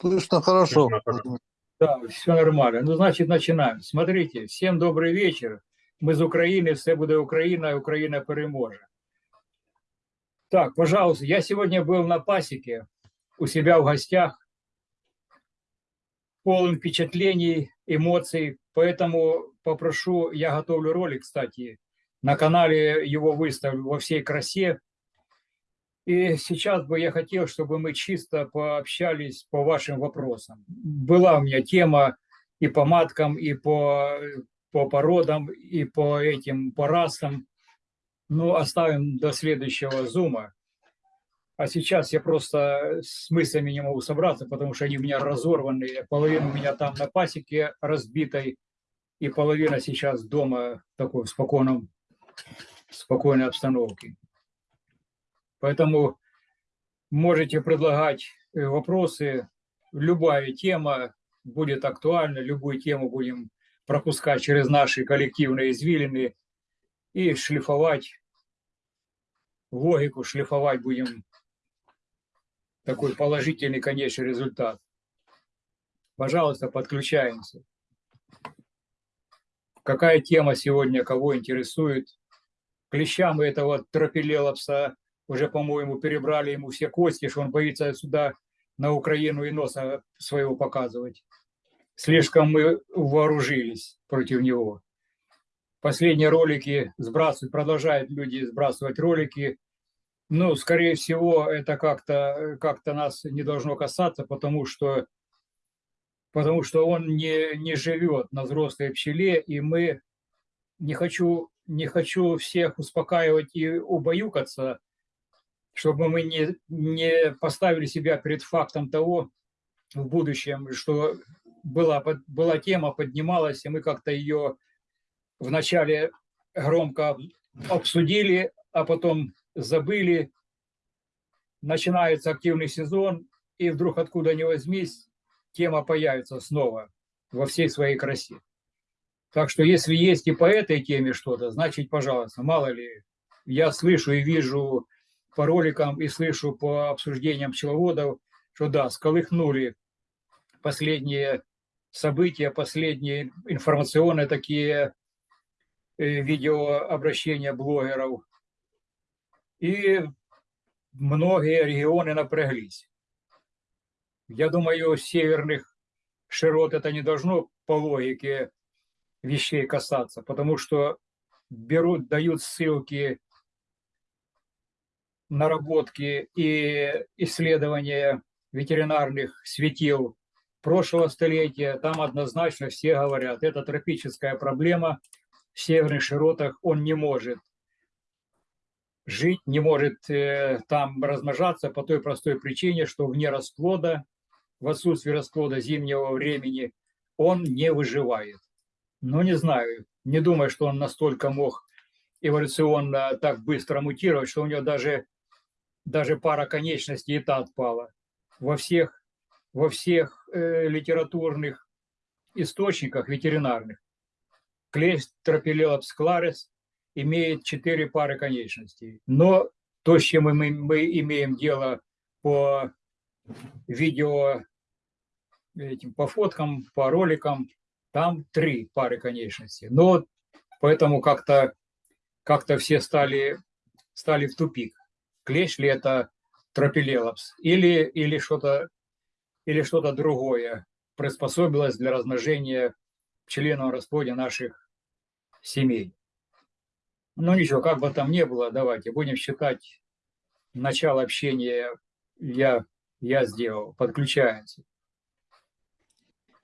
Слышно хорошо. Да, все нормально. Ну, значит, начинаем. Смотрите, всем добрый вечер. Ми з України, все буде Україна, Україна переможе. Так, пожалуйста, я сегодня был на пасеке у себя в гостях, полон впечатлений, эмоций, поэтому попрошу, я готовлю ролик, кстати, на канале его выставлю во всей красе. И сейчас бы я хотел, чтобы мы чисто пообщались по вашим вопросам. Была у меня тема и по маткам, и по, по породам, и по этим, по расам. Ну, оставим до следующего зума. А сейчас я просто с мыслями не могу собраться, потому что они у меня разорванные. Половина у меня там на пасеке разбитой, и половина сейчас дома в такой спокойном, спокойной обстановке. Поэтому можете предлагать э, вопросы. Любая тема будет актуальна, любую тему будем пропускать через наши коллективные извилины и шлифовать логику, шлифовать будем такой положительный конечный результат. Пожалуйста, подключаемся. Какая тема сегодня кого интересует? Клещам этого тропилелопса уже, по-моему, перебрали ему все кости, что он боится сюда на Украину и носа своего показывать. Слишком мы вооружились против него. Последние ролики сбрасывают, продолжают люди сбрасывать ролики. Ну, скорее всего, это как-то как нас не должно касаться, потому что, потому что он не, не живет на взрослой пчеле, и мы не хочу, не хочу всех успокаивать и убаюкаться, чтобы мы не, не поставили себя перед фактом того в будущем, что была, была тема, поднималась, и мы как-то ее вначале громко обсудили, а потом забыли. Начинается активный сезон, и вдруг откуда ни возьмись, тема появится снова во всей своей красе. Так что если есть и по этой теме что-то, значит, пожалуйста, мало ли, я слышу и вижу по роликам и слышу по обсуждениям пчеловодов, что да, сколыхнули последние события, последние информационные такие э, видеообращения блогеров. И многие регионы напряглись. Я думаю, северных широт это не должно по логике вещей касаться, потому что берут, дают ссылки наработки и исследования ветеринарных светил прошлого столетия, там однозначно все говорят, это тропическая проблема в северных широтах, он не может жить, не может э, там размножаться по той простой причине, что вне расплода, в отсутствии расплода зимнего времени, он не выживает. Но не знаю, не думаю, что он настолько мог эволюционно так быстро мутировать, что у него даже даже пара конечностей и та отпала. Во всех, во всех э, литературных источниках ветеринарных клещ тропилелопс кларес имеет четыре пары конечностей. Но то, с чем мы, мы имеем дело по видео, этим, по фоткам, по роликам, там три пары конечностей. Но поэтому как-то как, -то, все стали, стали в тупик клещ ли это тропилелопс или, или что-то или что-то другое приспособилось для размножения в пчелином расплоде наших семей. Ну ничего, как бы там ни было, давайте будем считать начало общения я, я сделал. Подключаемся.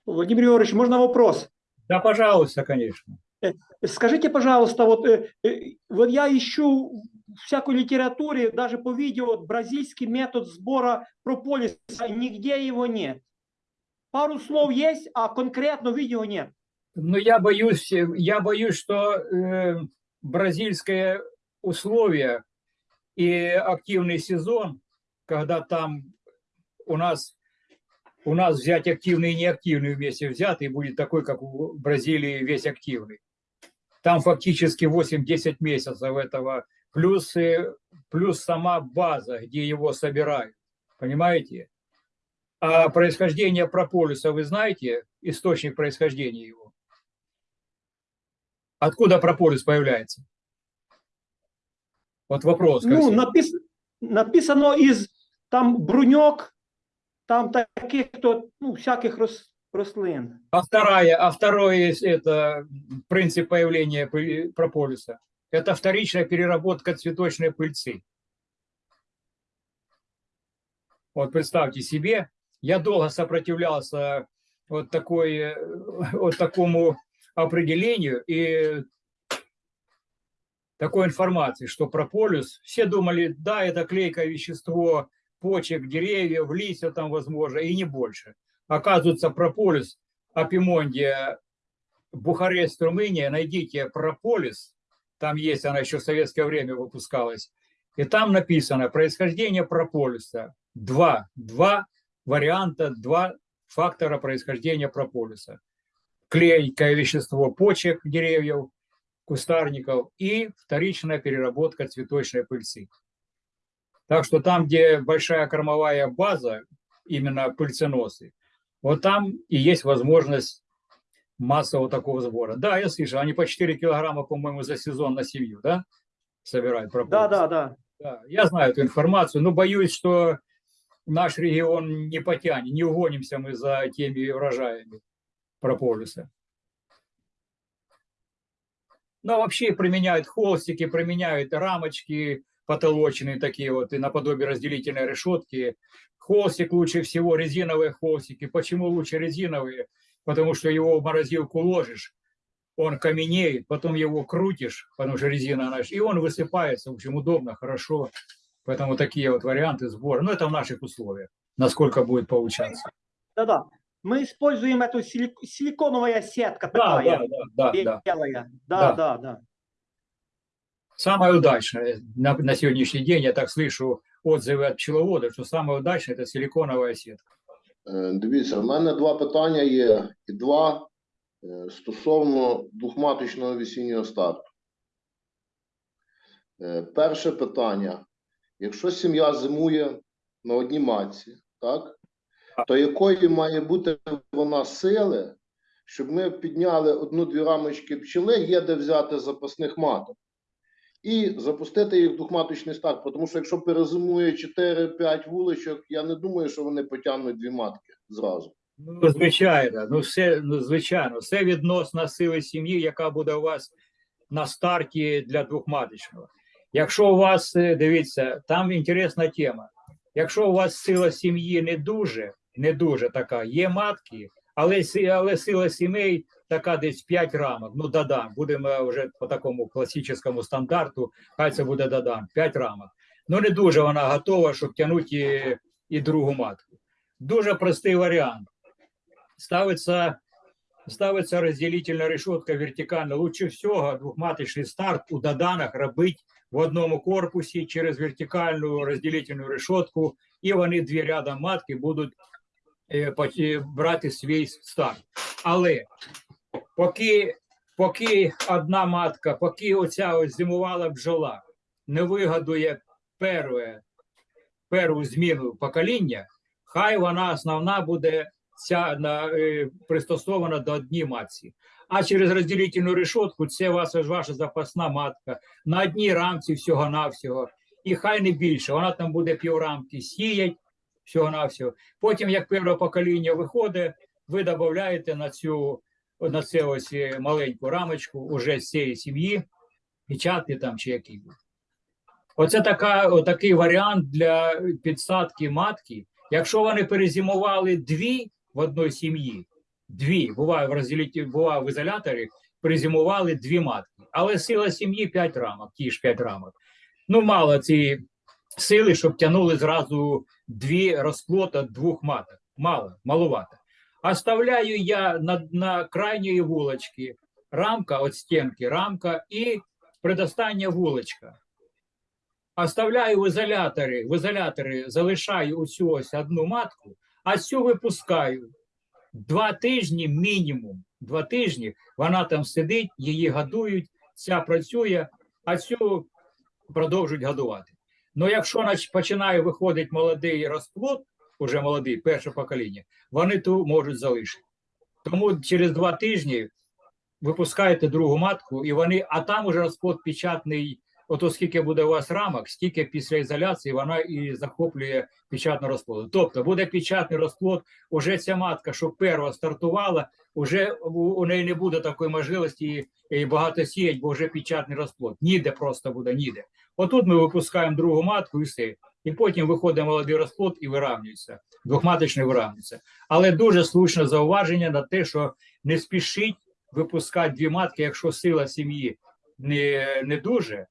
Владимир Георгиевич, можно вопрос? Да, пожалуйста, конечно. Э, скажите, пожалуйста, вот, э, э, вот я ищу всякой литературе, даже по видео, бразильский метод сбора прополиса, нигде его нет. Пару слов есть, а конкретно видео нет. Ну, я боюсь, я боюсь, что э, бразильское условие и активный сезон, когда там у нас у нас взять активный и неактивный вместе взятый будет такой, как у Бразилии весь активный. Там фактически 8-10 месяцев этого, плюс, плюс сама база, где его собирают. Понимаете? А происхождение прополиса вы знаете? Источник происхождения его? Откуда прополис появляется? Вот вопрос. Ну, напис... написано из там бруньок, там таких то, ну, всяких рос... рослин. А вторая, а второе это принцип появления прополиса. Это вторичная переработка цветочной пыльцы. Вот представьте себе, я долго сопротивлялся вот, такой, э, вот такому определению и такой информации, что прополис, все думали, да, это клейкое вещество почек, деревьев, листьев там, возможно, и не больше. Оказывается, прополис, апимондия, Бухарест, Румыния, найдите прополис, там есть, она еще в советское время выпускалась, и там написано происхождение прополиса. Два, два варианта, два фактора происхождения прополиса. Клейкое вещество почек деревьев, кустарников и вторичная переработка цветочной пыльцы. Так что там, где большая кормовая база, именно пыльценосы, вот там и есть возможность массового такого сбора. Да, я слышал, они по 4 килограмма, по-моему, за сезон на семью, да, собирают прополис? Да, да, да. Да, я знаю эту информацию, но боюсь, что наш регион не потянет, не угонимся мы за теми урожаями прополиса. Но вообще применяют холстики, применяют рамочки потолочные такие вот, и наподобие разделительной решетки. Холстик лучше всего, резиновые холстики. Почему лучше резиновые? Потому что его в морозилку ложишь, он каменеет, потом его крутишь, потому что резина, она, и он высыпается. В общем, удобно, хорошо. Поэтому такие вот варианты сбора. Но это в наших условиях, насколько будет получаться. Да, да. Мы используем эту силик- силиконовая сетка Да, такая, да, да, да, да. белая. Да. Да, да, да. Самое удачное на, на сегодняшний день, я так слышу отзывы от пчеловодов, что самое удачное – это силиконовая сетка. Е, Дивіться, в мене два питання є, і два е, стосовно двохматочного весіннього старту. Е, Перше питання. Якщо сім'я зимує на одній матці, так, то якої має бути вона сили, щоб ми підняли одну-дві рамочки пчели, є де взяти запасних маток, і запустити їх в двохматочний старт. Тому що якщо перезимує 4-5 вуличок, я не думаю, що вони потягнуть дві матки зразу. Ну, звичайно, ну все, ну, звичайно, все відносно сили сім'ї, яка буде у вас на старті для двохматочного. Якщо у вас, е, дивіться, там інтересна тема. Якщо у вас сила сім'ї не дуже, не дуже така, є матки, але, але сила сімей така десь 5 рамок. Ну, додам, будемо вже по такому класичному стандарту, хай це буде додам, 5 рамок. Ну, не дуже вона готова, щоб тягнути і, і другу матку. Дуже простий варіант ставится, ставится разделительная решетка вертикально. Лучше всего двухматочный старт у доданах робить в одному корпусі через вертикальну розділительну решетку, і вони дві рядом матки будуть брати свій старт. Але поки, поки одна матка, поки оця ось зимувала бджола не вигадує перше, першу зміну покоління, хай вона основна буде ця на, е, пристосована до одній матці. А через розділительну решетку це ваша, ваша запасна матка на одній рамці всього-навсього. І хай не більше. Вона там буде піврамки сіять всього-навсього. Потім, як перше покоління виходить, ви додаєте на цю на це ось е, маленьку рамочку уже з цієї сім'ї, печатки там чи який. Оце така, такий варіант для підсадки матки. Якщо вони перезимували дві в одній сім'ї, дві, буває в розділіті, буває в ізоляторі, перезимували дві матки, але сила сім'ї 5 рамок, ті ж 5 рамок. Ну, мало ці сили, щоб тягнули зразу дві розплота двох маток. Мало, маловато. Оставляю я на, на крайньої вулочки рамка от стінки, рамка і предостання вулочка. Оставляю в ізоляторі, в ізоляторі залишаю оцю ось одну матку, А цю випускаю два тижні мінімум. Два тижні вона там сидить, її годують, ця працює, а цю продовжують годувати. Ну, якщо починає виходити молодий розплод, уже молодий, перше покоління, вони ту можуть залишити. Тому через два тижні випускаєте другу матку, і вони, а там уже розплод печатний. Ото скільки буде у вас рамок, стільки після ізоляції вона і захоплює печатну розплоду. Тобто буде печатний розплод, уже ця матка, що перша стартувала, уже у, неї не буде такої можливості і багато сіять, бо вже печатний розплод. Ніде просто буде, ніде. Отут ми випускаємо другу матку і все. І потім виходить молодий розплод і виравнюється. Двохматочний виравнюється. Але дуже слушне зауваження на те, що не спішіть випускати дві матки, якщо сила сім'ї не, не дуже.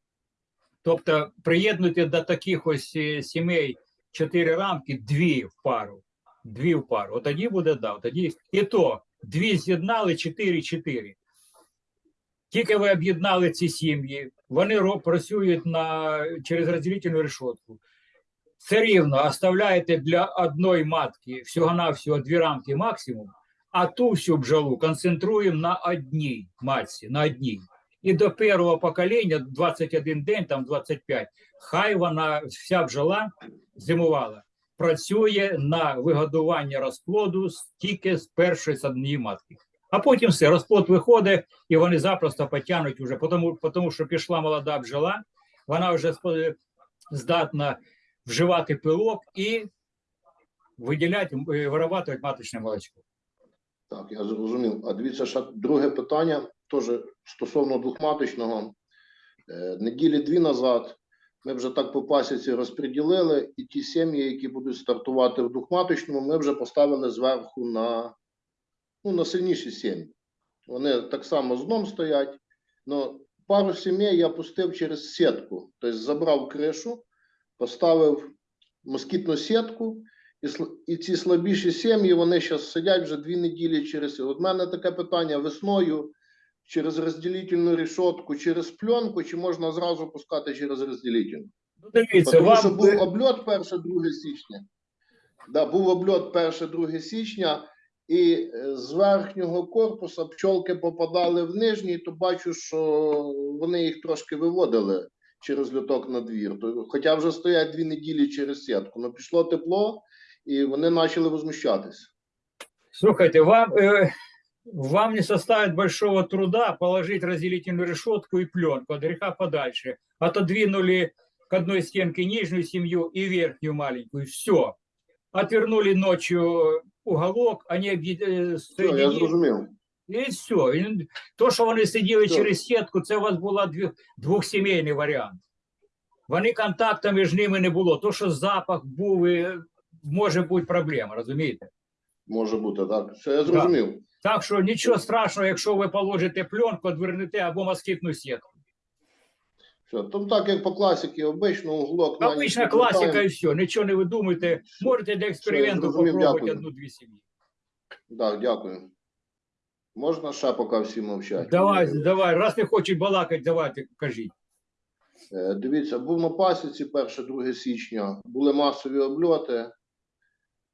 Тобто приєднуйте до таких ось е, сімей чотири рамки, дві в пару. Дві в пару. От тоді буде да. Тоді і то дві з'єднали, чотири, чотири. Тільки ви об'єднали ці сім'ї, вони працюють на, через розділительну решетку. Все рівно оставляєте для одної матки всього-навсього дві рамки максимум, а ту всю бджолу концентруємо на одній матці, на одній. І до першого покоління, 21 день, там 25, хай вона, вся бджола зимувала, працює на вигодування розплоду тільки з першої з матки. А потім все, розплод виходить, і вони запросто потягнуть уже, тому, тому що пішла молода бджола, вона вже здатна вживати пилок і виділяти, е, вирабатувати маточне молочко. Так, я зрозумів. А дивіться, ще друге питання, теж стосовно двохматочного. Е, Неділі дві назад ми вже так по пасіці розподілили, і ті сім'ї, які будуть стартувати в двохматочному, ми вже поставили зверху на, ну, на сильніші сім'ї. Вони так само з дном стоять. Но пару сімей я пустив через сітку. Тобто забрав кришу, поставив москітну сітку, і, і ці слабіші сім'ї, вони зараз сидять вже дві неділі через. От мене таке питання весною через розділительну рішотку, через пленку, чи можна зразу пускати через розділительну? Ну, дивіться, Тому вам що був обльот 1-2 січня. Да, був обльот 1-2 січня, і е, з верхнього корпуса пчолки попадали в нижній, то бачу, що вони їх трошки виводили через люток на двір. Хоча вже стоять дві неділі через сітку. Ну пішло тепло, і вони почали возмущатися. Слушайте, вам, э, вам не составит большого труда положить разделительную решетку и пленку от греха подальше. Отодвинули к одной стенке нижнюю семью и верхнюю маленькую. Все. Отвернули ночью уголок, они объед- э, Все, я соединили, зрозумів. і все. І то, що вони сиділи Все. через сітку, це у вас була дві, двохсімейний варіант. Вони контакту між ними не було. То, що запах був, і може бути проблема, розумієте? Може бути, так. Все, я зрозумів. Так Що нічого страшного, якщо ви положите пленку, відвернете або москітну сітку. Все, там так, як по класіки, обично углок. Обична відвертаємо. класика і все, нічого не видумуйте. Можете для експерименту попробувати одну-дві сім'ї. Так, дякую. Можна ще поки всі мовчать? Давай, давай, раз не хочуть балакати, давайте, кажіть. Е, Дивіться, був на пасіці 1-2 січня, були масові обльоти.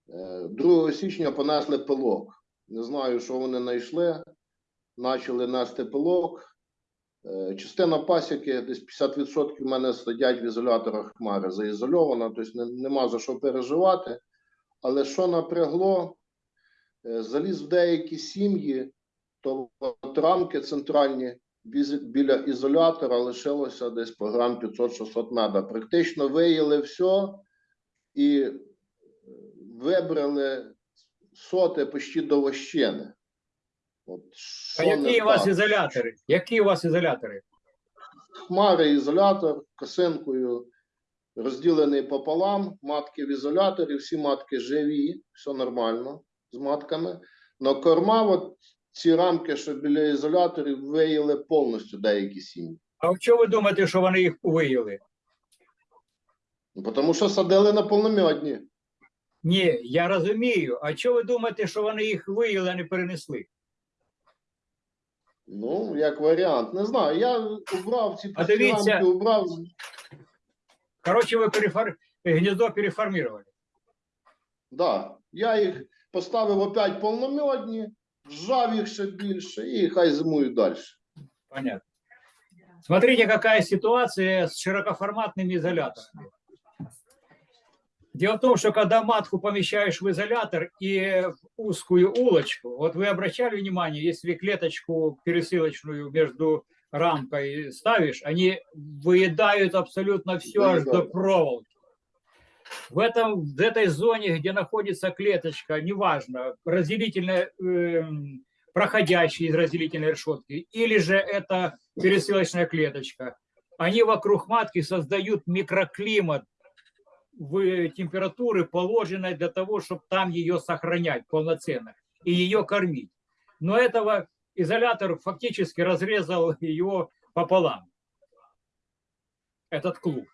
Е, 2 січня понесли пилок. Не знаю, що вони знайшли. Почали нести пилок. Е, Частина пасіки, десь 50% в мене сидять в ізоляторах хмари, заізольована, тобто нема за що переживати. Але що напрягло, Е, заліз в деякі сім'ї, то от рамки центральні біля ізолятора лишилося десь по грам 500-600 меда. Практично виїли все і вибрали соти почти до вощини. От, А які у вас ізолятори? Які у вас ізолятори? Хмари ізолятор косинкою розділений пополам, матки в ізоляторі, всі матки живі, все нормально з матками. Но корма, от ці рамки, що біля ізоляторів, виїли повністю деякі сім'ї. А що ви думаєте, що вони їх виїли? Тому що садили на повномьодні. Ні, я розумію. А що ви думаєте, що вони їх виїли, а не перенесли? Ну, як варіант. Не знаю. Я убрав ці А дивіться- рамки, убрав. Коротше, ви перефор... гніздо переформували. Да, Я їх поставив опять повномьодні, вжав їх ще більше і хай зимують далі. Понятно. Смотрите, какая ситуация с широкоформатными изоляторами. Дело в том, что когда матку помещаешь в изолятор и в узкую улочку, вот вы обращали внимание, если клеточку пересылочную между рамкой ставишь, они выедают абсолютно все аж до Выедают. проволоки. В, этом, в этой зоне, где находится клеточка, неважно, разделительная, эм, проходящая из разделительной решетки, или же это пересылочная клеточка, они вокруг матки создают микроклимат в температуры, положенной для того, чтобы там ее сохранять полноценно и ее кормить. Но этого изолятор фактически разрезал ее пополам, этот клуб.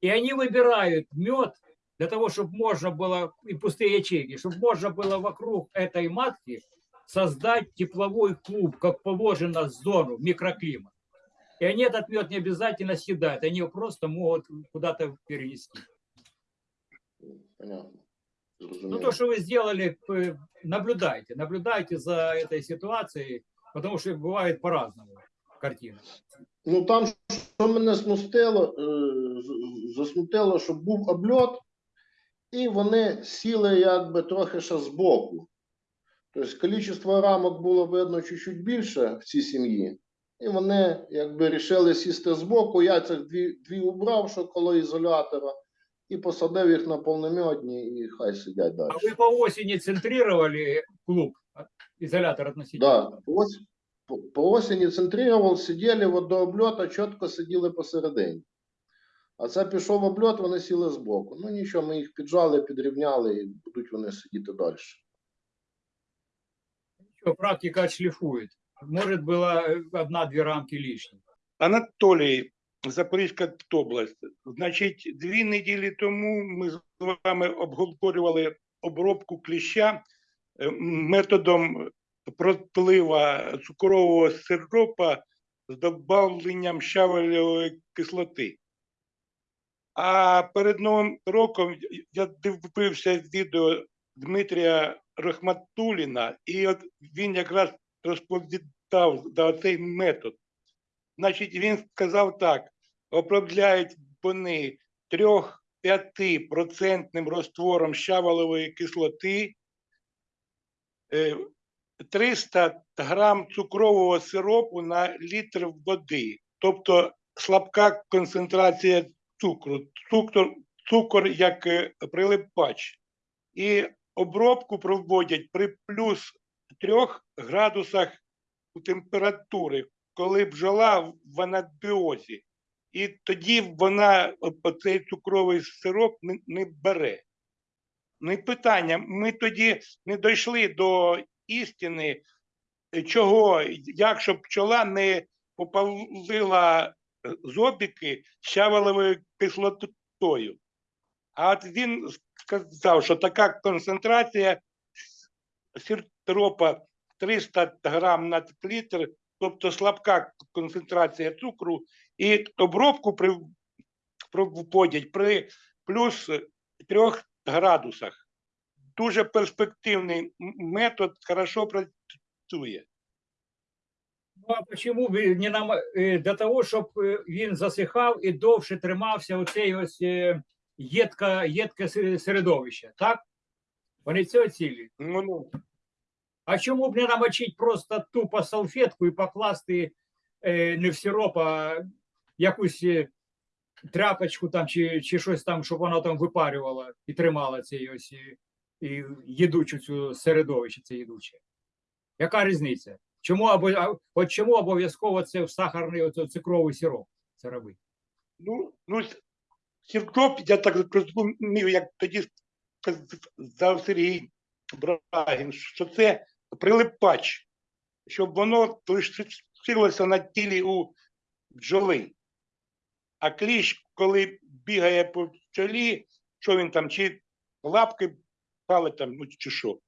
И они выбирают мед для того, чтобы можно было, и пустые ячейки, чтобы можно было вокруг этой матки создать тепловой клуб, как положено зону, микроклимат. И они этот мед не обязательно съедают, они его просто могут куда-то перенести. Понятно. Ну, Зрозуміло. то, что вы сделали, п- наблюдайте, наблюдайте за этой ситуацией, потому что бывает по-разному картина. Ну там, що мене смустило, е, з- засмутило, що був обльот, і вони сіли якби трохи ще збоку. Тобто кількість рамок було видно чуть-чуть більше в цій сім'ї. І вони якби рішили сісти збоку. Я цих дві, дві убрав, що коло ізолятора, і посадив їх на повномьодні, і хай сидять далі. А вы по осени центрировали клуб, а, изолятор относительно? Да, по, ос- по, по осені центрировал, сиділи от до обльота, чітко сиділи посередині. А це пішов обльот, вони сіли збоку. Ну нічого, ми їх піджали, підрівняли і будуть вони сидіти далі. Ничего, практика отшлифует. Может, было э, одна-две рамки лишние. Анатолій, Запорізька область. Значить, дві неділі тому ми з вами обговорювали обробку кліща е, методом протлива цукрового сиропа з додавленням щавелевої кислоти. А перед Новим роком я дивився відео Дмитрія Рахматуліна, і от він якраз розповідав за цей метод. Значить, він сказав так: обробляють вони 3-5% розтвором щавелевої кислоти, е, 300 грам цукрового сиропу на літр води, тобто слабка концентрація цукру, цукор, цукор як е, прилипач. І обробку проводять при плюс 3 градусах температури коли бджола в анабіозі, і тоді вона оцей цукровий сироп не, не бере. І питання: ми тоді не дійшли до істини, е, чого, як щоб пчола не попалила е, зобіки щавелевою кислотою. А от він сказав, що така концентрація сиропа 300 грам на літр тобто слабка концентрація цукру, і обробку при, проводять при плюс 3 градусах. Дуже перспективний метод, хорошо працює. Ну а почему ви не нам е, для того, щоб е, він засихав і довше тримався оцей ось е, єдка, єдке середовище, так? Вони цього цілі. Ну, ну, А чому б не намочити просто тупо салфетку і покласти е, не в сироп, а якусь е, тряпочку там чи, чи щось там, щоб воно там випарювало і тримало цей ось е, і їдучу цю середовище, це їдуче. Яка різниця? Чому або от чому обов'язково це в сахарний оце, цукровий сироп це робити? ну, ну, сироп, я так зрозумів, як тоді сказав Сергій Брагін, що це прилипач, щоб воно лишилося на тілі у бджоли. А кліщ, коли бігає по пчолі, що він там, чи лапки палить там, ну чи що.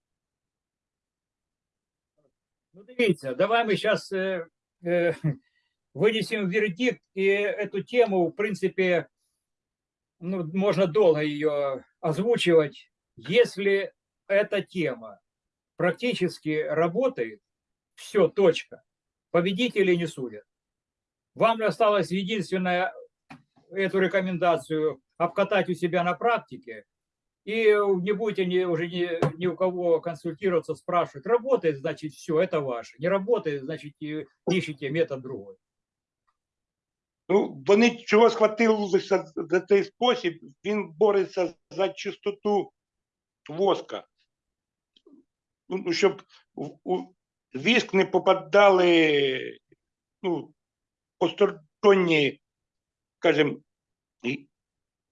Ну, дивіться, давай ми зараз е, е, вынесем вердикт, и эту тему, в принципе, ну, можно долго ее озвучивать. Если эта тема практически работает, все, точка. Победителей не судят. Вам осталось единственное эту рекомендацию обкатать у себя на практике, и не будете ни, уже ни, ни у кого консультироваться, спрашивать. Работает, значит, все, это ваше. Не работает, значит, и ищите метод другой. Ну, вони чого схватилися за цей спосіб, він бореться за чистоту воска. Ну, ну, щоб в у віск не попадали ну, посторонні, скажімо, і-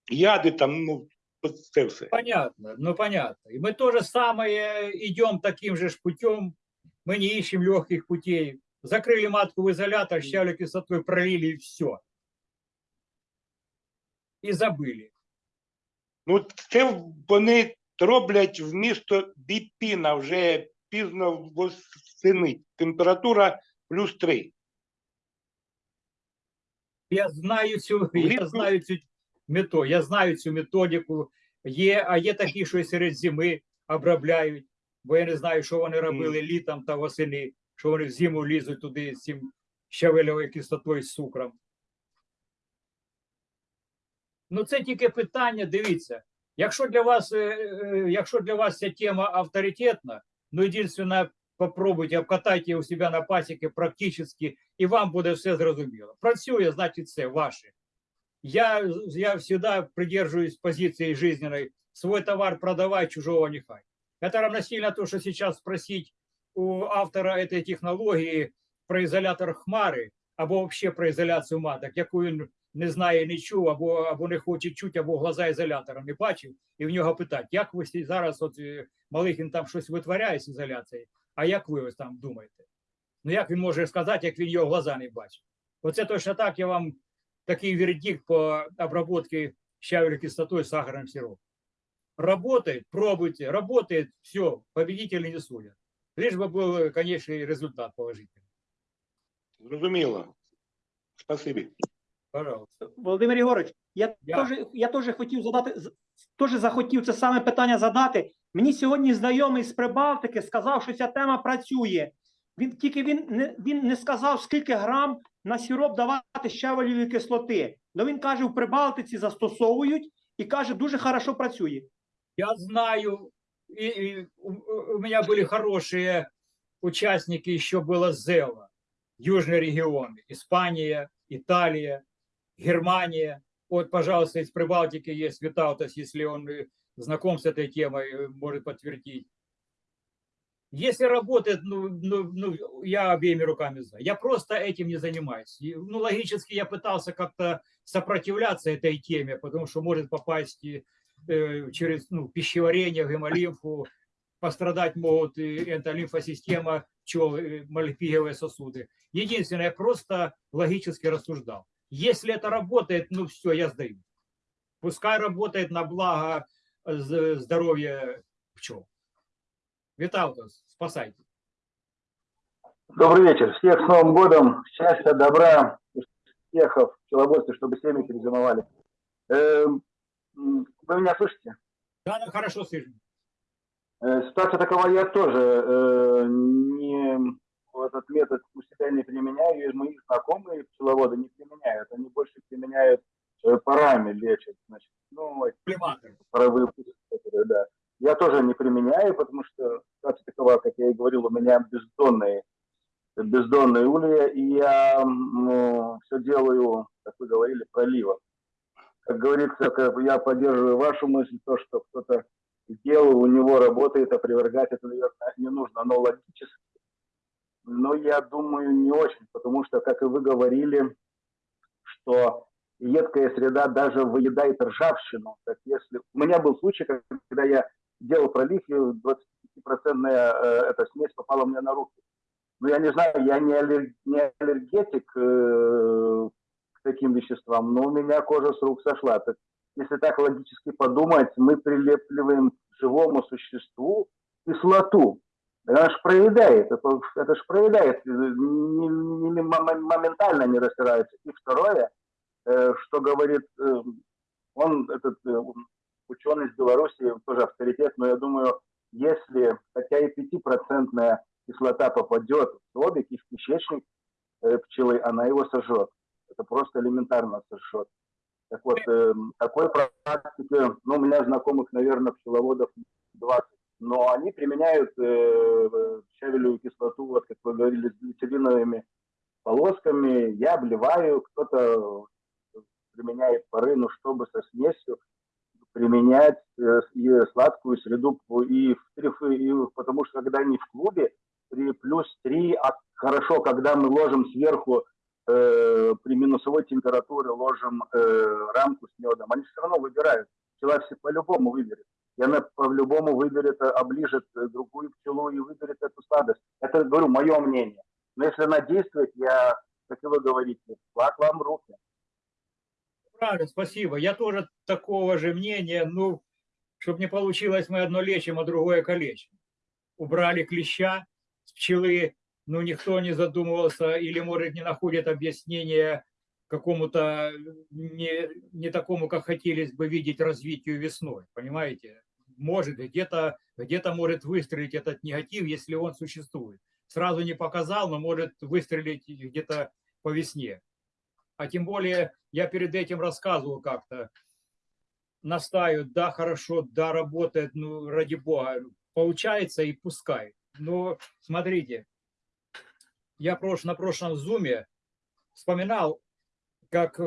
яди там, ну, от це все. Понятно, ну понятно. И мы то же самое идем таким же ж путем. Мы не ищем легких путей. Закрыли матку в изолятор, щавлю кислотой пролили и все. И забыли. Ну, це вони роблять вмісто біпіна вже пізно восени. Температура плюс 3. Я знаю цю, я Влітку- знаю цю мето, я знаю цю методику. Є, а є такі, що і серед зими обробляють, бо я не знаю, що вони робили літом та восени, що вони в зиму лізуть туди з цим щавелевою кислотою з цукром. Ну, це тільки питання, дивіться. Якщо для вас, е, е, якщо для вас ця тема авторитетна, ну, єдине, попробуйте, обкатайте у себе на пасіки практично, і вам буде все зрозуміло. Працює, значить, це ваше. Я, я всегда придерживаюсь позиции жизненной. Свой товар продавай, чужого нехай. Это равносильно то, что сейчас спросить у автора этой технологии про изолятор хмари, або вообще про ізоляцію маток, яку він не знає, не чув, або, або не хоче чути, або глаза ізолятора не бачив, і в нього питати, як ви зараз, от е, Малихін там щось витворяє з ізоляцією, а як ви ось там думаєте? Ну як він може сказати, як він його глаза не бачив? Оце точно так я вам такий вердикт по обработке щавелевой кислотой с сахарным сиропом. Работает, пробуйте, работает, все, победители не судят. Лишь бы был конечный результат положительный. Зрозуміло. Спасибі. Пожалуйста. Володимир Єгорович, я, Я. теж, я теж хотів задати, з- теж захотів це саме питання задати. Мені сьогодні знайомий з Прибалтики сказав, що ця тема працює. Він тільки він не він не сказав, скільки грам на сироп давати щавелевої кислоти. Але він каже, в Прибалтиці застосовують і каже, дуже хорошо працює. Я знаю, и, и у, у меня были хорошие участники, еще было ЗЕЛа, южный регион, Испания, Италия, Германия. Вот, пожалуйста, из Прибалтики есть Витаутас, если он э, знаком с этой темой, э, может подтвердить. Если работает, ну, ну, ну, я обеими руками за. Я просто этим не занимаюсь. И, ну, логически я пытался как-то сопротивляться этой теме, потому что может попасть и, э, через ну, пищеварение, гемолимфу, пострадать могут и энтолимфосистема, пчел, э, малепиговые сосуды. Единственное, я просто логически рассуждал. Если это работает, ну все, я сдаю. Пускай работает на благо здоровья пчел. Виталтас, спасайте. Добрый вечер. Всех с Новым годом. Счастья, добра, успехов, пчеловодстве, чтобы семьи перезимовали. Эм, Вы меня слышите? Да, ну, хорошо слышно. Э, Ситуация такова, я тоже э, не, этот метод у себя не применяю, и мои знакомые пчеловоды не применяют. Они больше применяют э, парами лечат. Значит, ну, паровые пуски, которые, да. Я тоже не применяю, потому что ситуация такова, как я и говорил, у меня бездонные, бездонные улья, и я ну, все делаю, как вы говорили, проливом. Как говорится, я поддерживаю вашу мысль, то, что кто-то сделал, у него работает, опровергать это, наверное, не нужно, но логически. Но я думаю, не очень, потому что, как и вы говорили, что едкая среда даже выедает ржавчину. Так если... У меня был случай, когда я делал пролив, и 20% эта смесь попала мне на руки. Ну, я не знаю, я не, аллер- не аллергетик э, к таким веществам, но у меня кожа с рук сошла. Так, если так логически подумать, мы прилепливаем живому существу кислоту. Она же проедает, это, это же проедает, э, не- не- не- мом- моментально не растирается. И второе, э, что говорит, э, он, этот э, ученый из Беларуси, тоже авторитет, но я думаю, если хотя и 5% кислота попадет в столбик и в кишечник э, пчелы, она его сожжет. Это просто элементарно сожжет. Так вот, э, такой практики, ну, у меня знакомых, наверное, пчеловодов 20, но они применяют э, щавелевую кислоту, вот как вы говорили, с глицериновыми полосками. Я обливаю, кто-то применяет пары, ну, чтобы со смесью применять э, и сладкую среду и и потому что когда они в клубе при плюс 3, а хорошо, когда мы ложим сверху э, при минусовой температуре ложим э, рамку с медом, они все равно выбирают. Пчела все по-любому выберет. И она по-любому выберет, э, оближет э, другую пчелу и выберет эту сладость. Это, говорю, мое мнение. Но если она действует, я, вы говорите, флаг вам руки. Правильно, спасибо. Я тоже такого же мнения. Ну, чтобы не получилось, мы одно лечим, а другое калечим. Убрали клеща с пчелы, но никто не задумывался или, может, не находит объяснения какому-то не, не такому, как хотелось бы видеть развитию весной. Понимаете? Может, где-то где может выстрелить этот негатив, если он существует. Сразу не показал, но может выстрелить где-то по весне. А тем более я перед этим рассказывал как-то, настаивают, да, хорошо, да, работает, ну, ради бога, получается и пускай. Но смотрите, я прош, на прошлом зуме вспоминал, как э,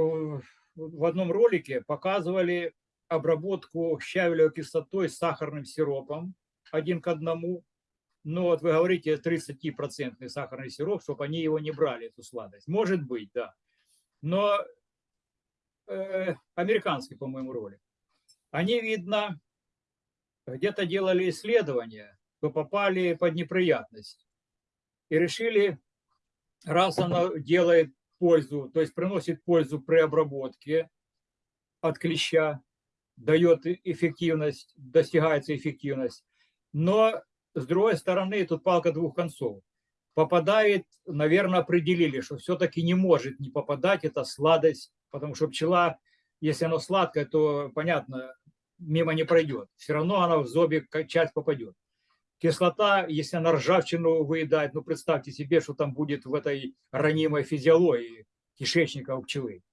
в одном ролике показывали обработку щавелевой кислотой с сахарным сиропом один к одному. Но вот вы говорите 30% сахарный сироп, чтобы они его не брали, эту сладость. Может быть, да. Но э, американский, по-моему, ролик. Они, видно, где-то делали исследования, то попали под неприятность. И решили, раз она делает пользу, то есть приносит пользу при обработке от клеща, дает эффективность, достигается эффективность. Но, с другой стороны, тут палка двух концов. Попадает, наверное, определили, что все-таки не может не попадать эта сладость, потому что пчела, если она сладкая, то, понятно, мимо не пройдет. Все равно она в как часть попадет. Кислота, если она ржавчину выедает, ну представьте себе, что там будет в этой ранимой физиологии кишечника у пчелы.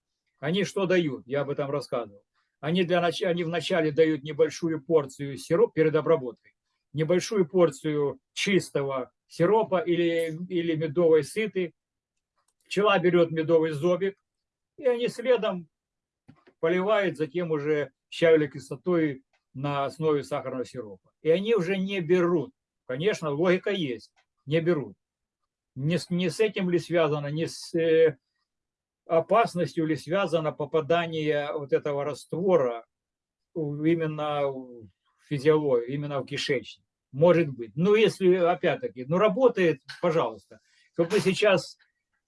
Они что дают? Я об этом рассказывал. Они, для нач... они вначале дают небольшую порцию сиропа перед обработкой, небольшую порцию чистого сиропа или, или медовой сыты. Пчела берет медовый зобик, и они следом поливают затем уже щавелевой кислотой на основе сахарного сиропа. И они уже не берут. Конечно, логика есть, не берут. Не не с этим ли связано, не с э, опасностью ли связано попадание вот этого раствора именно в физиологию, именно в кишечник. Может быть. Ну, если, опять-таки, ну, работает, пожалуйста. Чтобы мы сейчас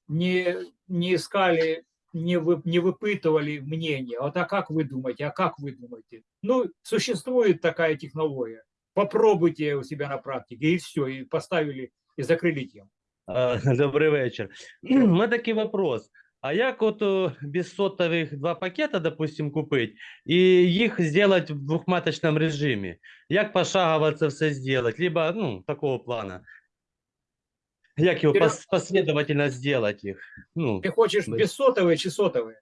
не, не искали, не, вы, не выпытывали мнение. Вот а как вы думаете, а как вы думаете? Ну, существует такая технология. Попробуйте у себя на практике, и все, и поставили, и закрыли тему. А, Добрий вечір. У мене такий вопрос. А як от о, без сотових два пакета, допустим, купити, і їх зробити в двохматочному режимі? Як пошагово це все зробити? Либо, ну, такого плана. Як його Вперед. пос- последовательно зробити їх? Ну, Ты хочешь Да. бессотовые, чи сотовые?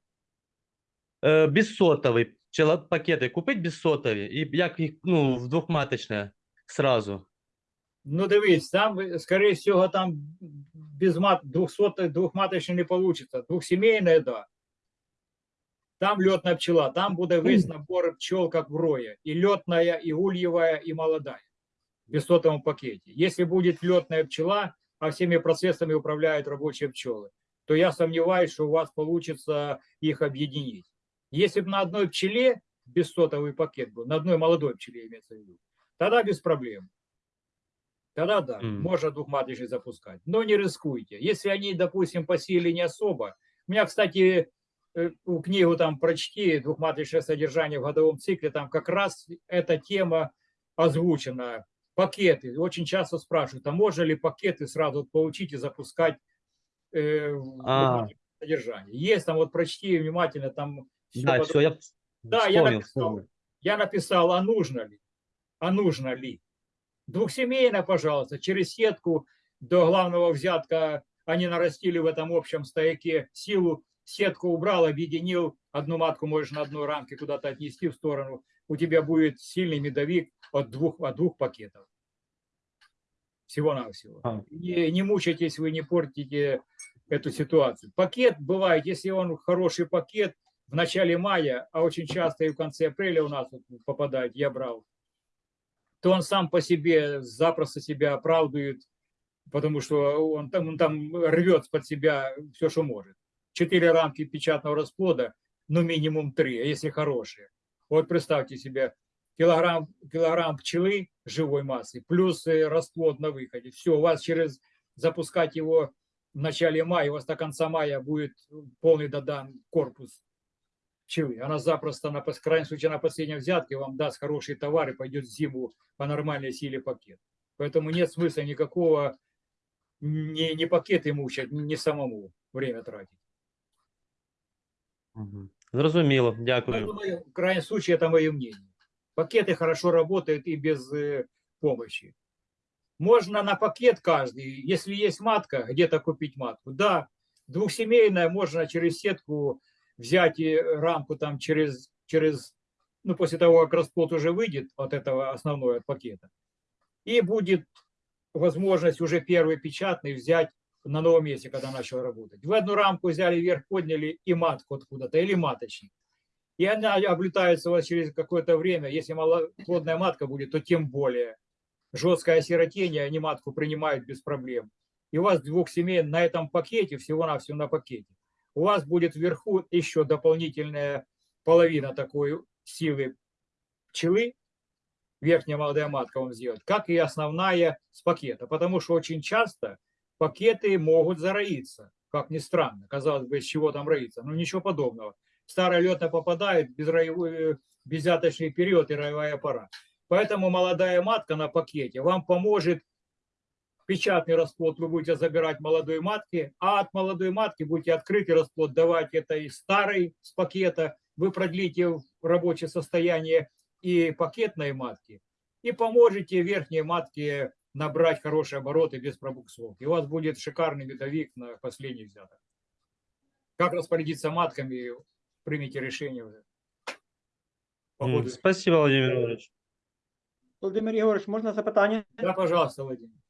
е, без сотовий, чи пакети купити без сотові, і як їх, ну, в двохматочне сразу? Ну, дивись, там, скорее всего, там без мат, двухсотый, двухматочный не получится. Двухсемейная, да. Там летная пчела, там будет весь набор пчел, как в рое. И летная, и ульевая, и молодая. В бессотовом пакете. Если будет летная пчела, а всеми процессами управляют рабочие пчелы, то я сомневаюсь, что у вас получится их объединить. Если бы на одной пчеле бессотовый пакет был, на одной молодой пчеле имеется в виду, тогда без проблем. Тогда да, М. можно двухматочный запускать. Но не рискуйте. Если они, допустим, по силе не особо. У меня, кстати, э, у книгу там прочти, двухматочное содержание в годовом цикле, там как раз эта тема озвучена. Пакеты. Очень часто спрашивают, а можно ли пакеты сразу получить и запускать э, А. содержание? Есть там, вот прочти внимательно, там Да, подробно. все, я Да, я вспомнил, написал. вспомнил. Я написал, а нужно ли? А нужно ли? Двухсемейная, пожалуйста, через сетку до главного взятка они нарастили в этом общем стояке силу, сетку убрал, объединил, одну матку можешь на одной рамке куда-то отнести в сторону, у тебя будет сильный медовик от двух, от двух пакетов. Всего-навсего. А. Не, не мучайтесь, вы не портите эту ситуацию. Пакет бывает, если он хороший пакет в начале мая, а очень часто и в конце апреля у нас попадает, я брал, то он сам по себе запросто себя оправдывает, потому что он там, он там рвет под себя все, что может. Четыре рамки печатного расплода, ну минимум три, а если хорошие. Вот представьте себе, килограмм, килограмм пчелы живой массы, плюс э, расплод на выходе. Все, у вас через запускать его в начале мая, у вас до конца мая будет полный додан корпус пчелы. Она запросто, на, в крайнем случае, на последнем взятке вам даст хороший товар и пойдет в зиму по нормальной силе пакет. Поэтому нет смысла никакого не, не пакеты мучать, не самому время тратить. Зрозуміло, дякую. Мое- в крайнем случае, это мое мнение. Пакеты хорошо работают и без э, помощи. Можно на пакет каждый, если есть матка, где-то купить матку. Да, двухсемейная, можно через сетку взять и рамку там через, через, ну, после того, как расплод уже выйдет от этого основной, от пакета. И будет возможность уже первый печатный взять на новом месте, когда начал работать. В одну рамку взяли вверх, подняли и матку откуда-то, или маточник. И она облетается у вас через какое-то время. Если малоплодная матка будет, то тем более. Жесткое осиротение, они матку принимают без проблем. И у вас двух семей на этом пакете, всего-навсего на пакете, у вас будет вверху еще дополнительная половина такой силы пчелы, верхняя молодая матка вам сделает, как и основная с пакета. Потому что очень часто пакеты могут зароиться, как ни странно. Казалось бы, из чего там роиться? Ну, ничего подобного. Старая летная попадает, безроевой, беззяточный период и роевая пора. Поэтому молодая матка на пакете вам поможет печатный расплод вы будете забирать молодой матки, а от молодой матки будете открытый расплод давать этой старой с пакета, вы продлите в рабочее состояние и пакетной матки, и поможете верхней матке набрать хорошие обороты без пробуксовки. И у вас будет шикарный медовик на последний взяток. Как распорядиться матками, примите решение уже. Спасибо, Владимир Ігорович. Володимир Ігорович, можна запитання? Да, пожалуйста, Владимир.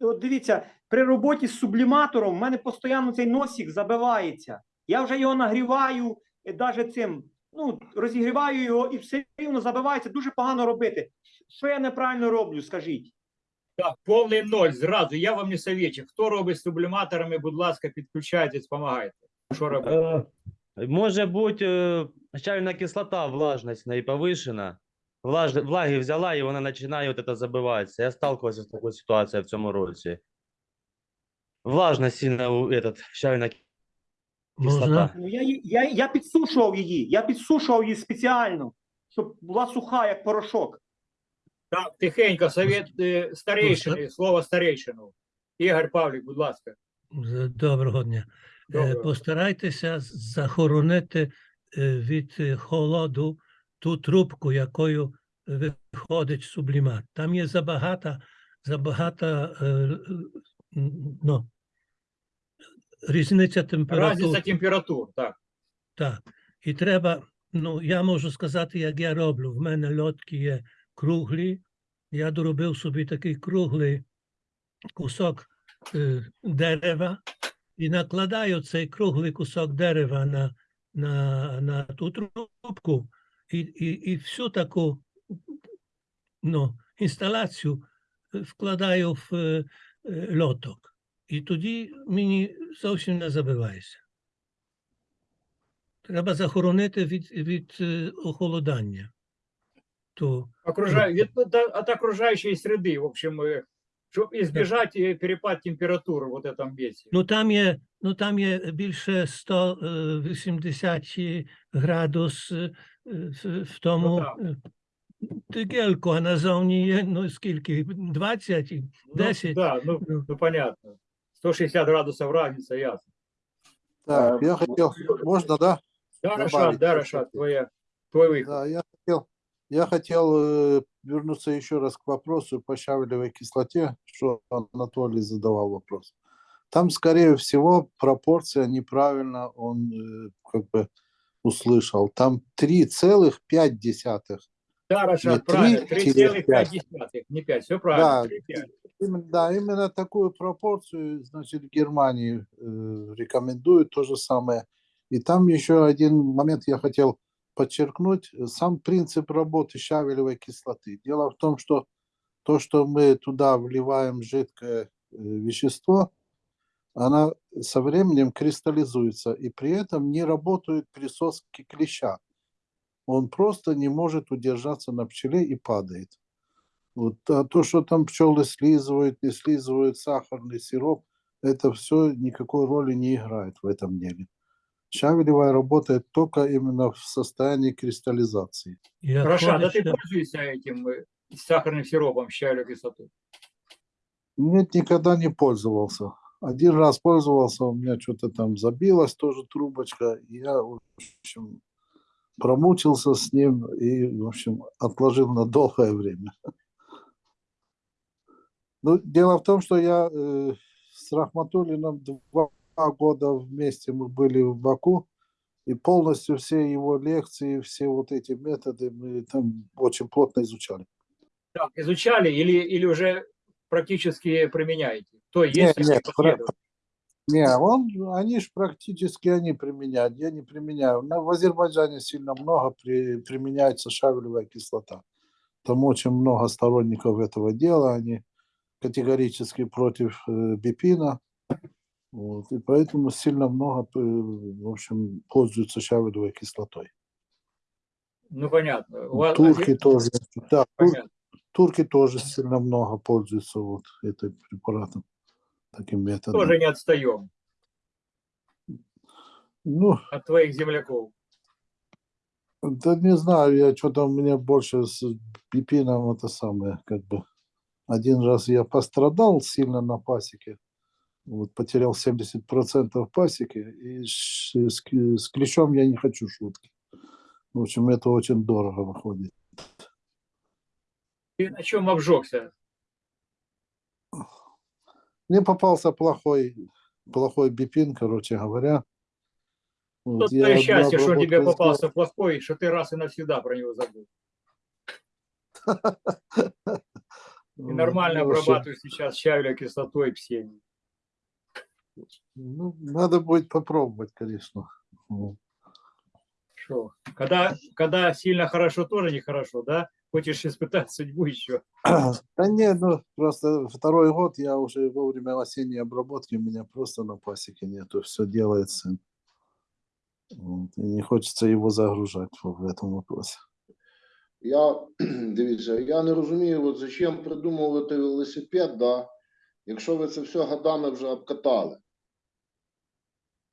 От дивіться, при роботі з субліматором в мене постійно цей носик забивається. Я вже його нагріваю, навіть цим, ну, розігріваю його і все рівно забивається. Дуже погано робити. Що я неправильно роблю, скажіть? Так, повний ноль зразу. Я вам не советчик. Хто робить з субліматорами, будь ласка, підключайтесь, допомагайте. Що робити? Е, Може бути е, чайна кислота, влажність в повишена. Влаж... Влаги взяла і вона починає от це забиватися. Я сталкивався з такою ситуацією в цьому році. Влажність сильно у этот, чайна кислота. Ну, я, я, я підсушував її, я підсушував її спеціально, щоб була суха, як порошок. Так, тихенько, совет е, старейшини, слово старейшину. Ігор Павлік, будь ласка. Доброго дня. Е, Доброго. Постарайтеся захоронити е, від е, холоду ту трубку, якою виходить сублімат. Там є забагато, забагато е, ну, різниця температур. Разниця температур, так. Так. І треба, ну, я можу сказати, як я роблю. В мене льотки є круглі. Я доробив собі такий круглий кусок е, дерева і накладаю цей круглий кусок дерева на, на, на ту трубку і, і, і всю таку ну, інсталяцію е, вкладаю в е, е, льоток. І тоді мені зовсім не забивається. Треба захоронити від, від е, охолодання. То, Окружай, від, да, от окружающей среды, в общем, э, чтобы избежать э, перепад температуры вот в этом весе. ну, там є, ну, там є більше 180 градус е, в, в тому так. е, тигельку, а назовні є, ну, скільки, 20, і Ну, 10. да, ну, Ну. ну понятно. 160 градусов разница, ясно. Так, Э, я хотел, можно, да? Да, Добавить Рашад, да, что-то. Рашад, твоя, твой выход. Да, я хотел Я хотел э, вернуться еще раз к вопросу по щавелевой кислоте, что Анатолий задавал вопрос. Там, скорее всего, пропорция неправильно он э, как бы услышал. Там 3,5. Да, Рашад, Не правильно, три через 3,5, не 5, все правильно, Да. 3,5. Именно, да, именно такую пропорцию, значит, в Германии э, рекомендуют то же самое. И там еще один момент я хотел подчеркнуть. Сам принцип работы щавелевой кислоты. Дело в том, что то, что мы туда вливаем жидкое э, вещество, она со временем кристаллизуется, и при этом не работают присоски клеща. Он просто не может удержаться на пчеле и падает. Вот, а то, что там пчелы слизывают, не слизывают сахарный сироп, это все никакой роли не играет в этом деле. Щавелевая работает только именно в состоянии кристаллизации. І Рашад, а ты отходить, пользуешься этим э, сахарным сиропом, щавелевой кислотой? Нет, никогда не пользовался. Один раз пользовался, у меня что-то там забилось, тоже трубочка. и Я, в общем, промучился с ним и, в общем, отложил на долгое время. Ну, дело в том, что я э, с Рахматуллиным два года вместе мы были в Баку, и полностью все его лекции, все вот эти методы мы там очень плотно изучали. Так, изучали или, или уже практически применяете? То есть, Нет, если нет, последовательно. Не, он, они ж практически они применяют, я не применяю. В Азербайджане сильно много при, применяется шавелевая кислота. Там очень много сторонников этого дела, они категорически против э, бипина. Вот, и поэтому сильно много, э, в общем, пользуются шавелевой кислотой. Ну, понятно. Вас Турки азер- тоже, да, тур- понятно. турки тоже сильно много пользуются вот этим препаратом, таким методом. Тоже не отстаем Ну, от твоих земляков. Да не знаю, я что-то у меня больше с пипином это самое, как бы. Один раз я пострадал сильно на пасеке, вот, потерял 70% пасеки, и с, с с клещом я не хочу шутки. В общем, это очень дорого выходит. Ты на чем обжегся? Мне попался плохой, плохой бипин, короче говоря. Вот, Тут я счастье, что тебе обработку попался плохой, что ты раз и навсегда про него забыл. И нормально обрабатываешь сейчас щавелевой кислотой псиной. Ну, надо будет попробовать, конечно. Вот. Шо? Когда, когда сильно хорошо, тоже нехорошо, да? Хочешь испытать судьбу еще. Да нет, ну просто второй год я уже во время осенней обработки у меня просто на пасеке нету, все делает сын. Вот, И не хочется его загружать в в этом вопросе. Я дивіться, я не розумію, от зачем придумувати велосипед, да, якщо ви це все годами вже обкатали.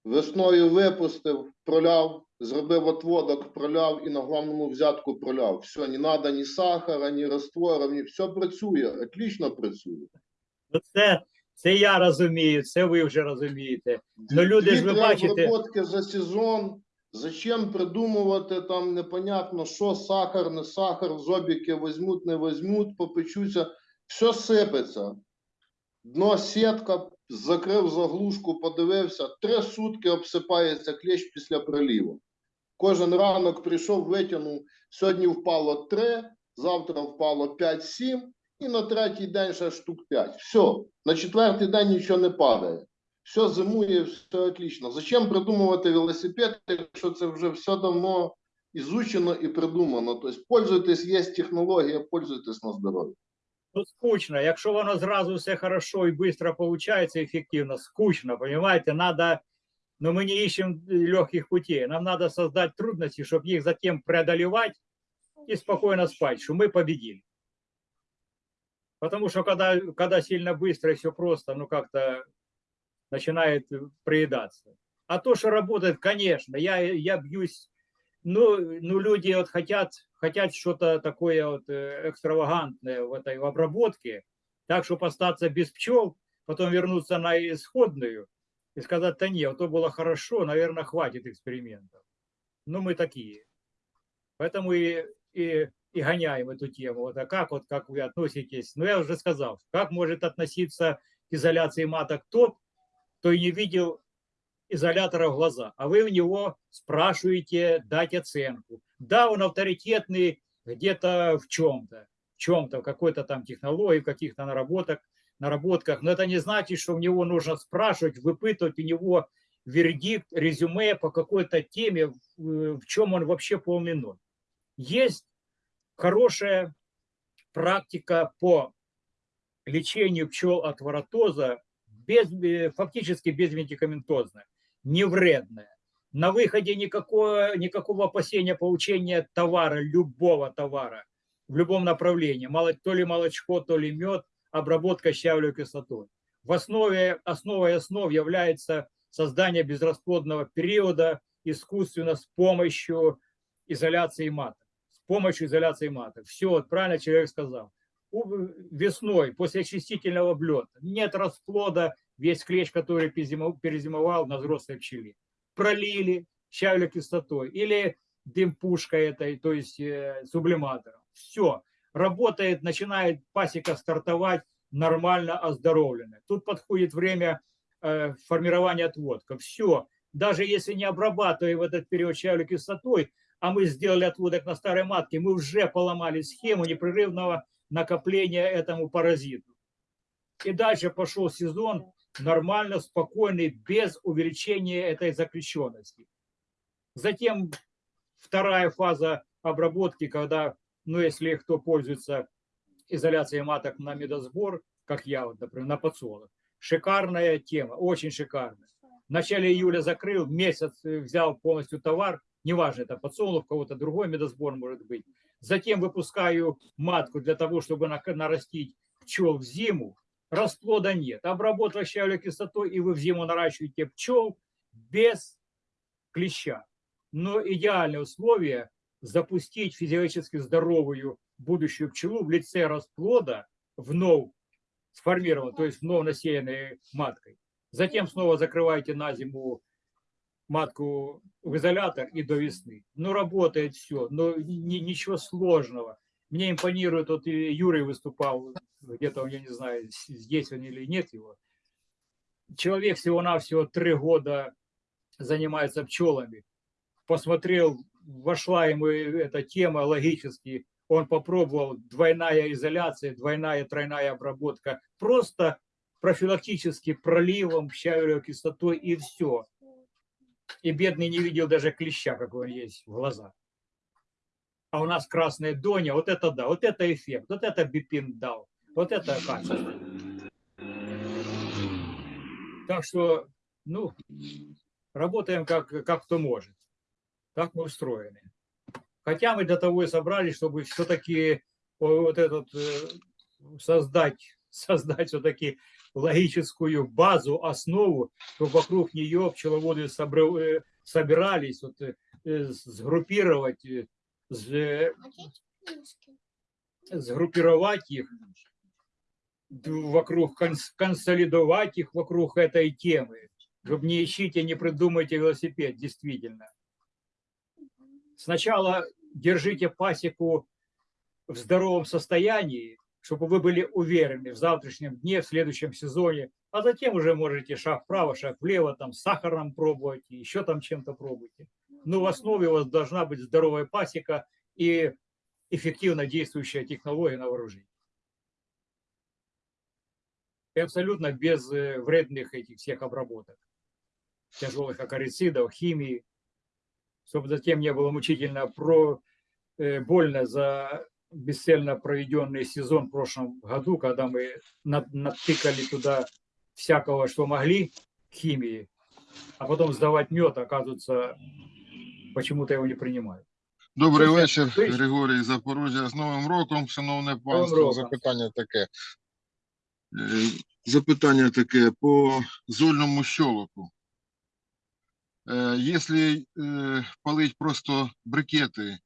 Весною випустив, проляв, зробив отводок, проляв і на головному взятку проляв. Все, не треба ні сахара, ні раствора, ні все працює, отлично працює. Ну, це, це я розумію, це ви вже розумієте. Ну, люди ж ви бачите- обработки за сезон. Зачем придумувати там непонятно, що сахар, не сахар, зобіки візьмуть, не візьмуть, попечуться. Все сипеться. Дно сітка, закрив заглушку, подивився. Три сутки обсипається клещ після приліву. Кожен ранок прийшов, витягнув. Сьогодні впало 3, завтра впало 5-7, і на третій день ще штук 5. Все, на четвертий день нічого не падає все зимує, все отлично. Зачем придумувати велосипед, якщо це вже все давно ізучено і придумано? Тобто, пользуйтесь, є технологія, пользуйтесь на здоров'я. Ну, скучно. Якщо воно зразу все хорошо і швидко виходить, ефективно, скучно, понимаете? Надо, но мы не ищем легких путей. Нам надо создать трудности, чтобы их затем преодолевать и спокойно спать, что мы победили. Потому что когда, когда сильно быстро и все просто, ну как-то начинает приедаться. А то, что работает, конечно, я, я бьюсь, ну, ну люди вот хотят, хотят что-то такое вот э, экстравагантное в этой обработке, так, чтобы остаться без пчел, потом вернуться на исходную и сказать, да нет, то было хорошо, наверное, хватит экспериментов. Ну, мы такие. Поэтому и, и и гоняем эту тему. Вот, а как вот как вы относитесь? Ну, я уже сказал, как может относиться к изоляции маток тот, кто и не видел изолятора в глаза, а вы у него спрашиваете дать оценку. Да, он авторитетный где-то в чем-то, в чем-то, в какой-то там технологии, в каких-то наработок, наработках, но это не значит, что у него нужно спрашивать, выпытывать у него вердикт, резюме по какой-то теме, в в чем он вообще полный ноль. Есть хорошая практика по лечению пчел от воротоза, без, э, фактически безмедикаментозная, не вредная. На выходе никакого, никакого опасения получения товара, любого товара, в любом направлении, то ли молочко, то ли мед, обработка щавлевой кислотой. В основе, основой основ является создание безрасплодного периода искусственно с помощью изоляции маток. С помощью изоляции маток. Все, правильно человек сказал. Весной, после очистительного облета, нет расплода, весь клещ, который перезимо- перезимовал на взрослой пчеле. Пролили щавлевой кислотой или дымпушкой этой, то есть э, сублиматором. Все, работает, начинает пасека стартовать нормально оздоровленная. Тут подходит время э, формирования отводков. Все, даже если не обрабатывая в этот период щавлевой кислотой, а мы сделали отводок на старой матке, мы уже поломали схему непрерывного накопления этому паразиту. И дальше пошел сезон нормально, спокойный, без увеличения этой закрещенности. Затем вторая фаза обработки, когда, ну, если кто пользуется изоляцией маток на медосбор, как я, вот, например, на подсолнух, шикарная тема, очень шикарная. В начале июля закрыл, месяц э, взял полностью товар, неважно, это подсолнух, кого-то другой медосбор может быть. Затем выпускаю матку для того, чтобы на- нарастить пчел в зиму. Расплода нет. Обработал щавлевой кислотой, и вы в зиму наращиваете пчел без клеща. Но идеальное условие запустить физиологически здоровую будущую пчелу в лице расплода вновь сформированной, то есть вновь насеянной маткой. Затем снова закрываете на зиму матку в изолятор и до весны. Ну, работает все, но ни- ничего сложного. Мне импонирует, вот Юрий выступал, где-то, я не знаю, здесь он или нет его. Человек всего-навсего три года занимается пчелами. Посмотрел, вошла ему эта тема логически. Он попробовал двойная изоляция, двойная, тройная обработка. Просто профилактически проливом, щавелевой кислотой и все. И бедный не видел даже клеща, какой он есть в глазах. А у нас красная доня, вот это да, вот это эффект, вот это бипин дал, вот это качество. Так что, ну, работаем как, как кто может. Так мы устроены. Хотя мы для того и собрались, чтобы все-таки вот этот э, создать, создать все-таки логическую базу, основу, чтобы вокруг нее пчеловоды э, собирались, вот, э, сгруппировать, с- сгруппировать их вокруг, конс- консолидовать их вокруг этой темы, чтобы не ищите, не придумайте велосипед, действительно. Сначала держите пасеку в здоровом состоянии, чтобы вы были уверены в завтрашнем дне, в следующем сезоне, а затем уже можете шаг вправо, шаг влево, там сахаром пробовать, еще там чем-то пробуйте. Но в основе у вас должна быть здоровая пасека и эффективно действующая технология на вооружении. И абсолютно без э, вредных этих всех обработок, тяжелых акарицидов, химии, чтобы затем не было мучительно про, э, больно за бесцельно проведенный сезон в прошлом году, когда мы на- натыкали туда всякого, что могли, химии, а потом сдавать мед, оказывается, почему-то его не принимают. Добрий вечір, Григорій Запорожжя. З Новим роком, шановне панство. Запитання таке. Е, Запитання таке по зольному щолоку. Е, Якщо е, палить просто брикети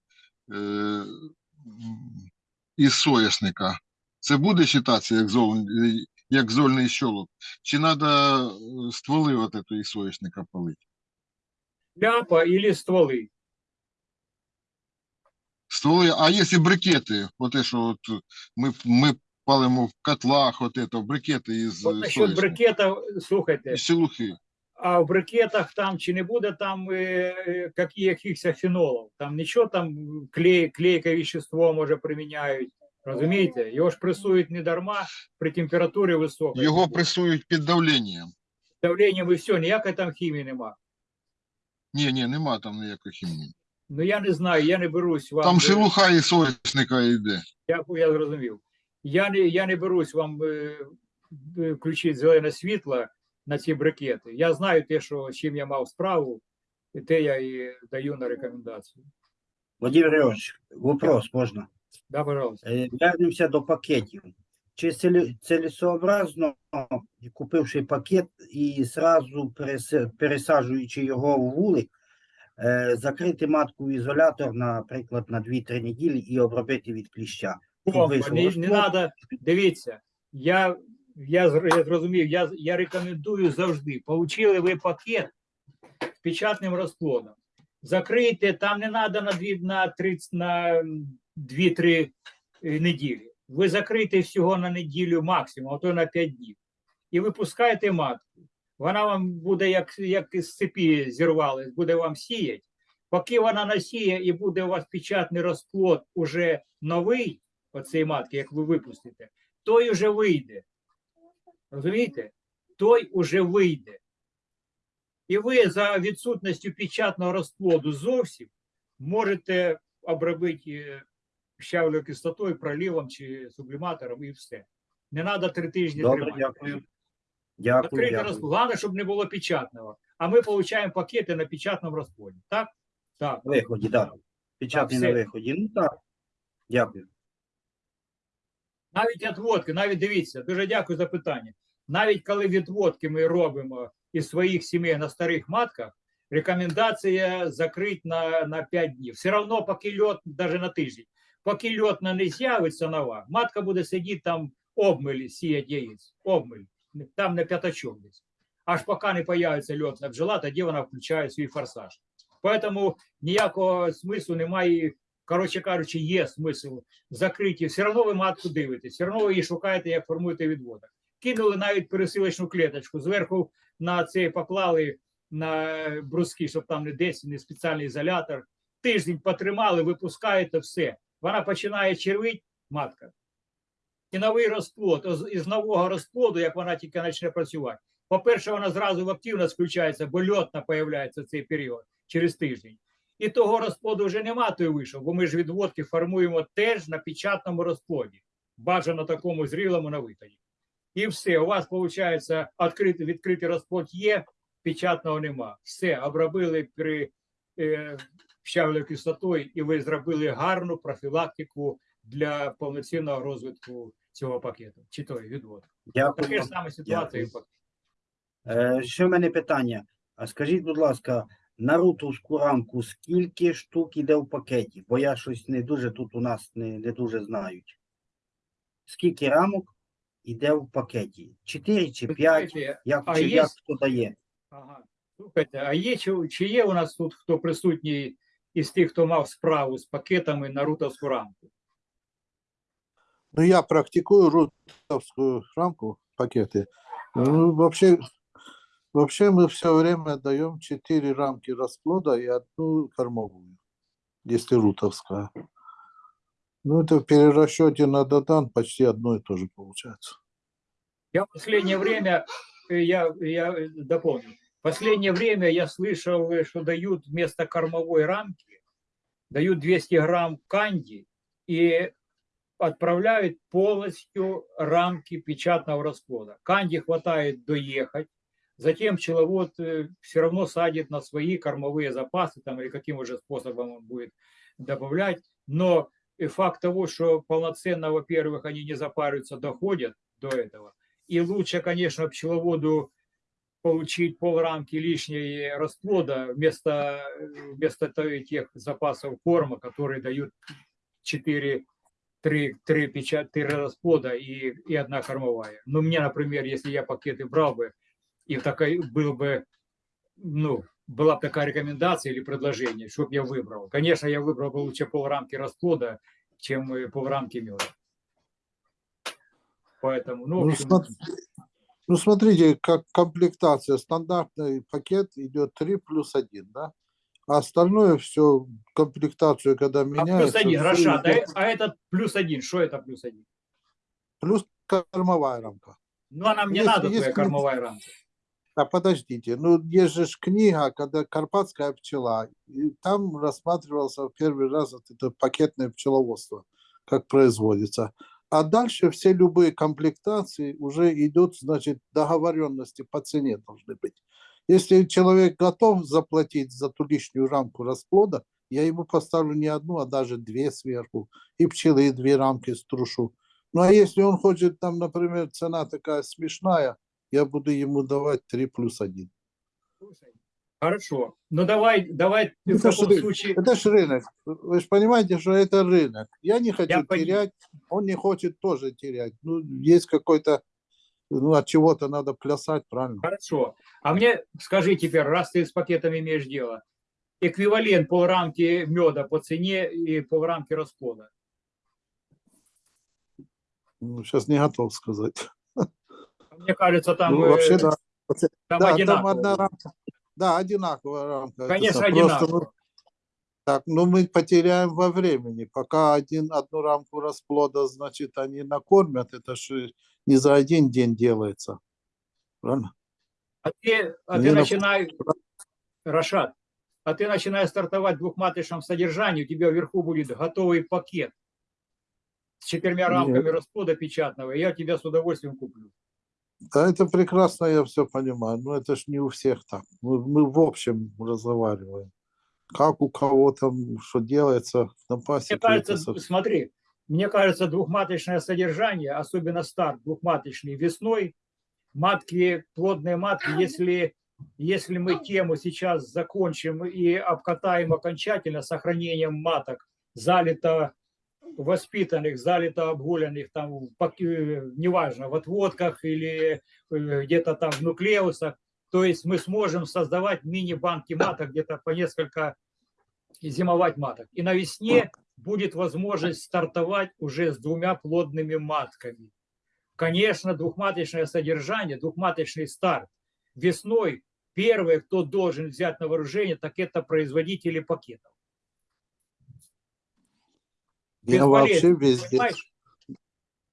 із соняшника, це буде вважатися як, зол, як зольний щолок? Чи треба стволи от этого із соняшника палити? Ляпа или стволы. стволи. А якщо брикети, от те, що от ми, ми палимо в котлах, от это, брикети із От насчет соняшника, брикетів, слухайте, із шелухи. а в брикетах там чи не буде там е, е, які- якихось фенолів? Там нічого там клей, клейке вещество може приміняють. Розумієте? Його ж пресують не дарма при температурі високій. Його пресують під давленням. давленням і все, ніякої там хімії нема. Ні, ні, нема там ніякої хімії. Ну я не знаю, я не берусь вам. Там е, шелуха і соняшника йде. Я, я зрозумів. Я не, я не берусь вам е, е, включити зелене світло на ці брикети. Я знаю те, що з чим я мав справу, і те я і даю на рекомендацію. Владимир Григорьевич, вопрос можна? Да, пожалуйста. Е, Вернемося до пакетів. Чи цілесообразно, купивши пакет і зразу пересаджуючи його в вулик, е, закрити матку в ізолятор, наприклад, на 2-3 неділі і обробити від кліща? Не, не надо, дивіться, я, я, я зрозумів, я, я рекомендую завжди. Получили ви пакет з печатним розплодом. Закрийте, там не треба на 2 на 30, на 2-3 неділі. Ви закрийте всього на неділю максимум, а то на 5 днів. І випускаєте матку. Вона вам буде, як, як з цепі зірвалась, буде вам сіяти. Поки вона насіє і буде у вас печатний розплод уже новий, оцей матки, як ви випустите, той уже вийде. Розумієте? Той уже вийде. І ви за відсутністю печатного розплоду зовсім можете обробити е, щавлею кислотою, пролівом чи субліматором і все. Не треба три тижні Добре, тримати. дякую. Дякую, дякую. Головне, щоб не було печатного. А ми отримуємо пакети на печатному розплоді. Так? Так. Виході, так. Печатний на виході. Ну так. Дякую. Навіть відводки, навіть дивіться, дуже дякую за питання. Навіть коли відводки ми робимо із своїх сімей на старих матках, рекомендація закрити на, на 5 днів. Все одно, поки льот, навіть на тиждень, поки льотна не з'явиться нова, матка буде сидіти там обмилі, сіять яєць, обмиль, там на п'ятачок десь. Аж поки не появиться льотна бджола, тоді вона включає свій форсаж. Тому ніякого смислу немає. Коротше кажучи, є смисл закриті. Все одно ви матку дивитесь, все одно ви її шукаєте, як формуєте відводок. Кинули навіть пересилочну клеточку, зверху на це поклали на бруски, щоб там не десь не спеціальний ізолятор. Тиждень потримали, випускаєте все. Вона починає червить, матка. І новий розплод. Із нового розплоду, як вона тільки почне працювати. По-перше, вона зразу в активність включається, бо льотна в цей період через тиждень. І того розплоду вже нема, той вийшов, бо ми ж відводки формуємо теж на печатному розплоді, бажано такому зрілому на виході. І все, у вас виходить відкритий, відкритий розплод є, печатного нема. Все, обробили при е, щавлею кислотою, і ви зробили гарну профілактику для повноцінного розвитку цього пакету, чи той відвод. Дякую. Таке ж саме ситуація. Дякую. Е, ще в мене питання. А скажіть, будь ласка, на рутовську рамку скільки штук іде в пакеті? Бо я щось не дуже тут у нас не, не дуже знають. Скільки рамок іде в пакеті? Чотири чи п'ять? Як, а чи, є- як хто дає? Ага. Слухайте, а є чи, чи є у нас тут хто присутній із тих, хто мав справу з пакетами на рутовську рамку? Ну, я практикую рутовскую рамку, пакеты. Ну, вообще, вообще мы все время даем 4 рамки расплода и одну кормовую, если рутовская. Ну, это в перерасчете на додан почти одно и то же получается. Я в последнее время, я, я дополню, в последнее время я слышал, что дают вместо кормовой рамки, дают 200 грамм канди и отправляют полностью рамки печатного расплода. Канди хватает доехать, затем пчеловод все равно садит на свои кормовые запасы, там или каким уже способом он будет добавлять, но и факт того, что полноценно, во-первых, они не запариваются, доходят до этого, и лучше, конечно, пчеловоду получить полрамки лишней расплода вместо, э, вместо тех запасов корма, которые дают 4, 3, 3, печать, 3 расплода и, и одна кормовая. Ну, мне, например, если я пакеты брал бы, и такой был бы, ну, была бы такая рекомендация или предложение, чтобы я выбрал. Конечно, я выбрал бы лучше полрамки расплода, чем э, полрамки меда. Поэтому, ну, Ну, общем, смо- ну, смотрите, как комплектация. Стандартный пакет идет 3 плюс 1, да? А остальное все, комплектацию, когда а плюс меняется, один, всё Рашад, а, идет- а этот плюс один, что это плюс один? плюс кормовая рамка. Ну, а нам не Есть- надо есть твоя кормовая рамка. А подождите, ну есть же книга, когда Карпатская пчела, и там рассматривался в первый раз вот это пакетное пчеловодство, как производится. А дальше все любые комплектации уже идут, значит, договоренности по цене должны быть. Если человек готов заплатить за ту лишнюю рамку расплода, я ему поставлю не одну, а даже две сверху, и пчелы, и две рамки струшу. Ну а если он хочет, там, например, цена такая смешная, я буду ему давать 3 плюс 1. Хорошо. Ну, давай, давай в Это ж таком рынок. случае... Это же рынок. Вы же понимаете, что это рынок. Я не хочу Я терять, он не хочет тоже терять. Ну, есть какой-то, ну, от чего-то надо плясать, правильно? Хорошо. А мне скажи теперь, раз ты с пакетами имеешь дело, эквивалент полрамки меда по цене и полрамки расплода. Ну, сейчас не готов сказать. Мне кажется, там, ну, вообще, э, да. там да, там одинаково. одна рамка. Да, одинаковая рамка. Конечно, просто, одинаково. ну, так, ну мы потеряем во времени. Пока один, одну рамку расплода, значит, они накормят, это же не за один день делается. Правильно? А ты, а ты на- начинай, Рашад, а ты начинаешь стартовать в двухматочном содержании, у тебя вверху будет готовый пакет с четырьмя рамками расплода печатного, и я тебя с удовольствием куплю. Да, это прекрасно, я все понимаю. Но это ж не у всех так. Мы, мы в общем разговариваем. Как у кого там, что делается на Мне пасеке. кажется, это смотри, мне кажется, двухматочное содержание, особенно старт двухматочный весной, матки, плодные матки, если, если мы тему сейчас закончим и обкатаем окончательно сохранением маток, залито воспитанных, залито обгуленных, там, э, неважно, в отводках или э, где-то там в нуклеусах, то есть мы сможем создавать мини-банки маток, где-то по несколько зимовать маток. И на весне будет возможность стартовать уже с двумя плодными матками. Конечно, двухматочное содержание, двухматочный старт. Весной первые, кто должен взять на вооружение, так это производители пакетов. Я вообще везде, понимаешь?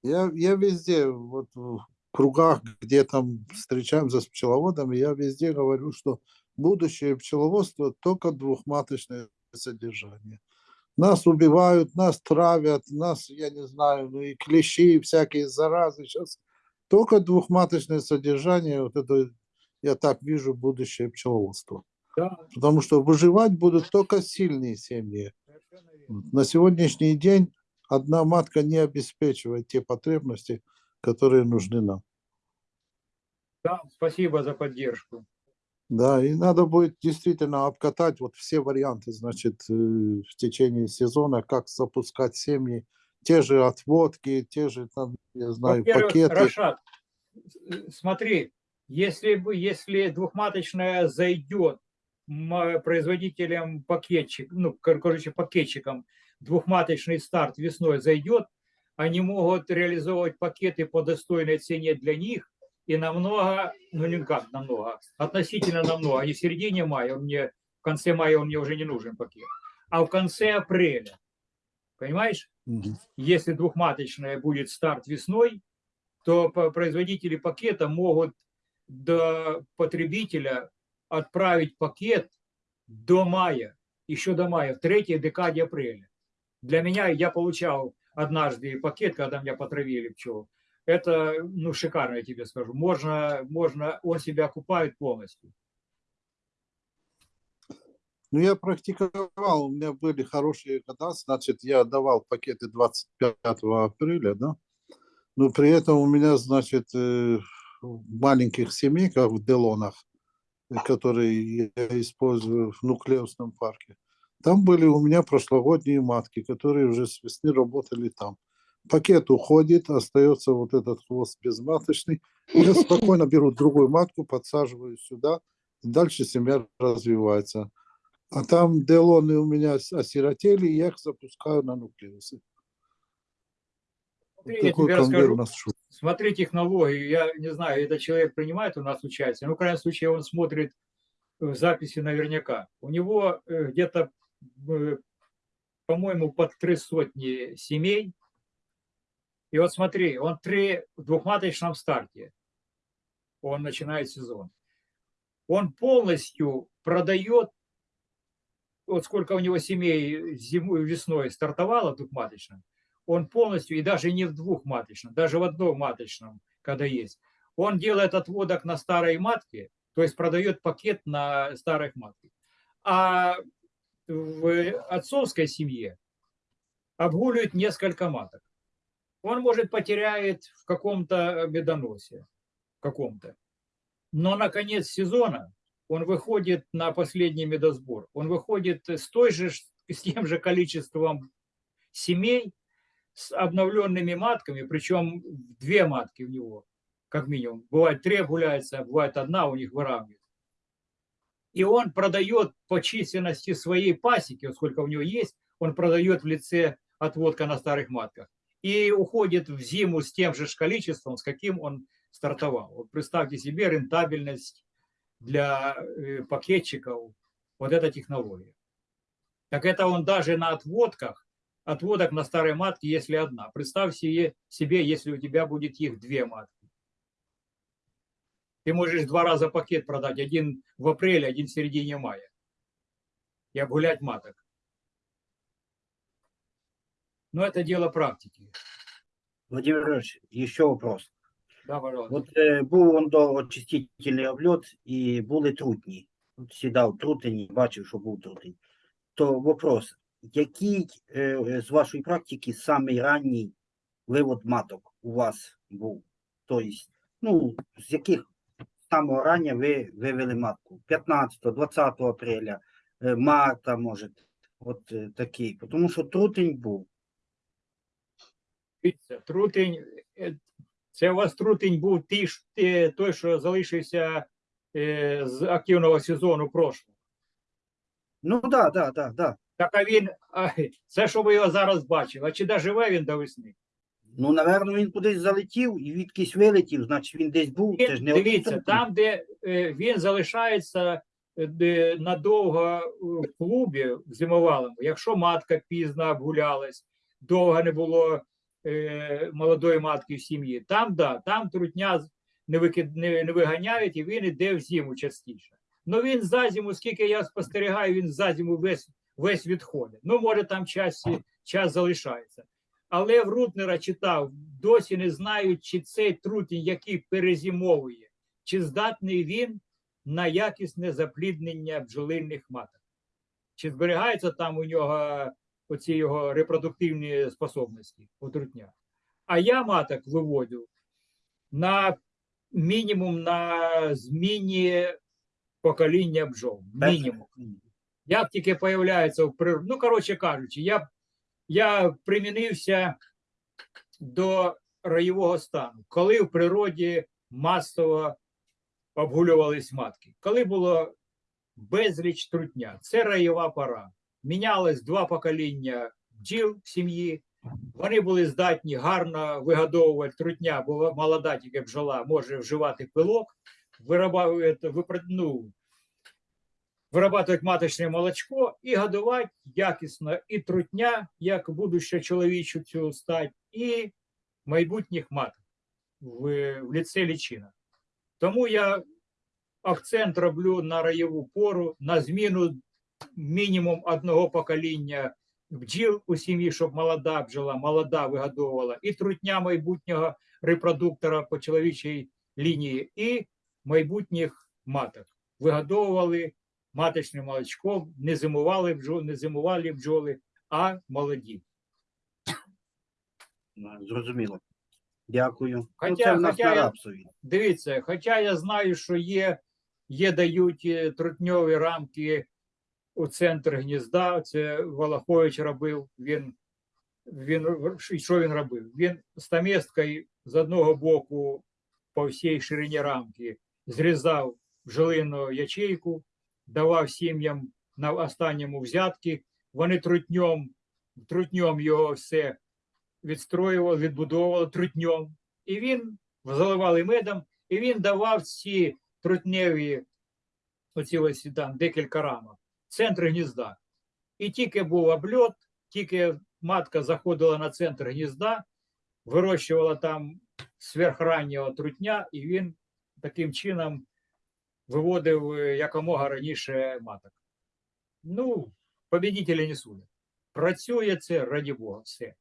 я, я везде, вот в кругах, где там встречаемся с пчеловодами, я везде говорю, что будущее пчеловодства только двухматочное содержание. Нас убивают, нас травят, нас, я не знаю, ну и клещи, и всякие заразы. Сейчас только двухматочное содержание, вот это, я так вижу будущее пчеловодства. Да, Потому что выживать будут только сильные семьи. На сегодняшний день одна матка не обеспечивает те потребности, которые нужны нам. Да, спасибо за поддержку. Да, и надо будет действительно обкатать вот все варианты, значит, э, в течение сезона, как запускать семьи, те же отводки, те же там, я знаю, пакеты. Рашад, э, смотри, если, бы, если двухматочная зайдет производителям пакетчик, ну, кор- короче, пакетчикам, двухматочный старт весной зайдет, они могут реализовывать пакеты по достойной цене для них и намного, ну не как намного, относительно намного, не в середине мая, он мне, в конце мая он мне уже не нужен пакет, а в конце апреля, понимаешь? Мгм. если двухматочная будет старт весной, то производители пакета могут до потребителя отправить пакет до мая, еще до мая, в третьей декаде апреля. Для меня, я получал однажды пакет, когда меня потравили пчел. Это, ну, шикарно, я тебе скажу. Можно, можно, он себя окупает полностью. Ну, я практиковал, у меня были хорошие года, значит, я давал пакеты 25 апреля, да, но при этом у меня, значит, э, в маленьких семейках в Делонах, которые я использую в нуклеусном парке, там были у меня прошлогодние матки, которые уже с весны работали там. Пакет уходит, остается вот этот хвост безматочный. Я спокойно беру другую матку, подсаживаю сюда, и дальше семья развивается. А там, где лоны у меня осиротели, я их запускаю на нуклеусы. Смотри, я тебе расскажу. Смотри технологию. Я не знаю, этот человек принимает у нас участие. Ну, в крайнем случае, он смотрит э, записи наверняка. У него э, где-то, э, по-моему, под три сотни семей. И вот смотри, он три в двухматочном старте. Он начинает сезон. Он полностью продает, вот сколько у него семей зимой, весной стартовало двухматочным, он полностью, и даже не в двухматочном, даже в одном маточном, когда есть, он делает отводок на старой матке, то есть продает пакет на старых матках. А в отцовской семье обгуливает несколько маток. Он, может, потеряет в каком-то медоносе, каком-то. Но на конец сезона он выходит на последний медосбор. Он выходит с, той же, с тем же количеством семей, с обновленными матками, причем две матки у него, как минимум. Бывает три гуляется, бывает одна у них выравнивает. И он продает по численности своей пасеки, сколько у него есть, он продает в лице отводка на старых матках. И уходит в зиму с тем же количеством, с каким он стартовал. Вот представьте себе рентабельность для э, пакетчиков, вот эта технология. Так это он даже на отводках, отводок на старой матке, если одна. Представь себе, себе, если у тебя будет их две матки. Ты можешь два раза пакет продать, один в апреле, один в середине мая. И обгулять маток. Но это дело практики. Владимир Ильич, еще вопрос. Да, пожалуйста. От е, був он до очистительний обльот і були трутні. От сідав трутень, бачив, що був трутень. То вопрос, який е, з вашої практики самий ранній вивод маток у вас був? Тобто, ну, з яких самого рання ви вивели матку? 15, 20 апреля, е, марта, може, от е, такий. Тому що трутень був. Трутень, це у вас трутень був ті той, що залишився з активного сезону прошлого. Ну, так, да, так, да, так, да. Так а він, це що ви його зараз бачили, а чи доживе він до весни? Ну, напевно, він кудись залетів і відкись вилетів, значить він десь був. Це ж не дивіться, там, де е, він залишається е, де надовго е, в клубі в зимовалому, якщо матка пізно обгулялась, довго не було е, молодої матки в сім'ї, там да, там трутня не, викид, не, не виганяють і він іде в зиму частіше. Ну він за зиму, скільки я спостерігаю, він за зиму весь, весь відходить. Ну, може, там час, час залишається. Але в Рутнера читав, досі не знають, чи цей трутень, який перезимовує, чи здатний він на якісне запліднення бджолинних маток. Чи зберігаються там у нього оці його репродуктивні способності у трутня. А я маток виводю на мінімум на зміні покоління бджол. Мінімум. Як тільки появляється в природі, ну, коротше кажучи, я, я примінився до раєвого стану, коли в природі масово обгулювались матки, коли було безліч трутня, це раєва пора. Мінялось два покоління бджіл в сім'ї, вони були здатні гарно вигодовувати. Трутня, бо молода тільки бджола може вживати пилок, виробляти, ну, вирабатывать маточне молочко і годувати якісно і трутня, як будущу чоловічу цю стать, і майбутніх маток в, в ліце лічина. Тому я акцент роблю на раєву пору, на зміну мінімум одного покоління бджіл у сім'ї, щоб молода бджола, молода вигодовувала, і трутня майбутнього репродуктора по чоловічій лінії, і майбутніх маток вигодовували маточним молочком, не зимували бджоли, не зимували бджоли, а молоді. Ну, Зрозуміло. Дякую. ну, Хоча- це в нас хоча на рапсові. Дивіться, хоча я знаю, що є, є дають е, трутньові рамки у центр гнізда. Це Волохович робив. Він, він що він робив? Він стаместкою з одного боку по всій ширині рамки зрізав бджолину ячейку, давав сім'ям на останньому взятки. Вони трутньом, трутньом його все відстроювали, відбудовували трутньом. І він заливали медом, і він давав ці трутневі, оці ось там декілька рамок, центр гнізда. І тільки був обльот, тільки матка заходила на центр гнізда, вирощувала там сверхраннього трутня, і він таким чином виводив е, якомога раніше маток. Ну, побідітелі не судять. Працює це, раді Бога, все.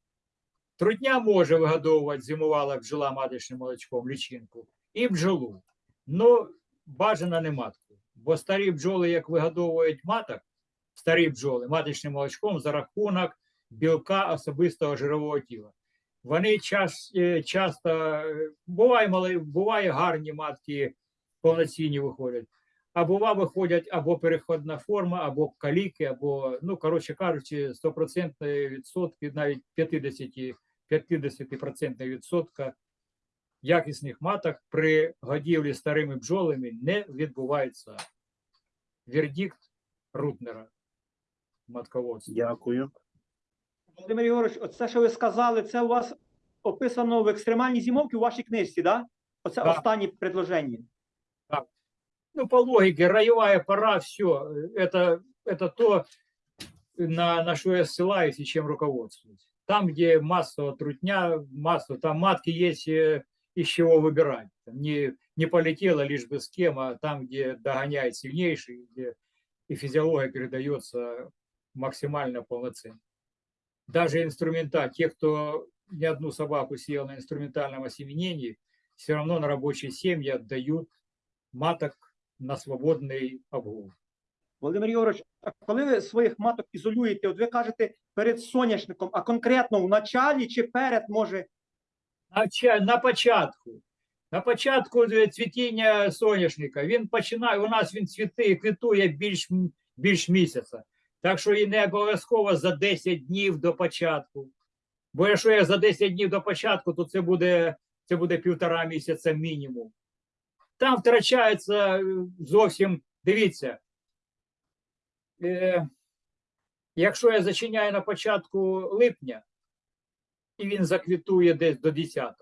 Трутня може вигодовувати зимувала бджола маточним молочком лічинку і бджолу. Ну, бажано не матку. Бо старі бджоли, як вигодовують маток, старі бджоли маточним молочком за рахунок білка особистого жирового тіла. Вони час, е, часто е, буває, буває гарні матки повноцінні виходять, а бува виходять або переходна форма, або каліки, або, ну, коротше кажучи, 100% відсотки, навіть 50, 50% відсотка якісних маток при годівлі старими бджолами не відбувається. Вердикт Рутнера матководства. Дякую. Володимир Ігорович, оце, що ви сказали, це у вас описано в екстремальній зимовці у вашій книжці, да? Оце Да. останнє предложення. Ну, по логике, роевая пора, все, это, это то, на, на что я ссылаюсь и чем руководствуюсь. Там, где массово трутня, массово, там матки есть э, из чего выбирать. Не, не полетело лишь бы с кем, а там, где догоняет сильнейший, где и физиология передается максимально полноценно. Даже инструмента, те, кто ни одну собаку съел на инструментальном осеменении, все равно на рабочие семьи отдают маток на свободний обгул. Володимир Ігорович, а коли ви своїх маток ізолюєте, от ви кажете перед соняшником, а конкретно в началі чи перед може На, на початку. На початку е, цвітіння соняшника він починає, у нас він цвіти, квітує більш, більш місяця. Так що і не обов'язково за 10 днів до початку. Бо якщо я за 10 днів до початку, то це буде, це буде півтора місяця мінімум. Там втрачається е, зовсім, дивіться, е, якщо я зачиняю на початку липня, і він заквітує десь до 10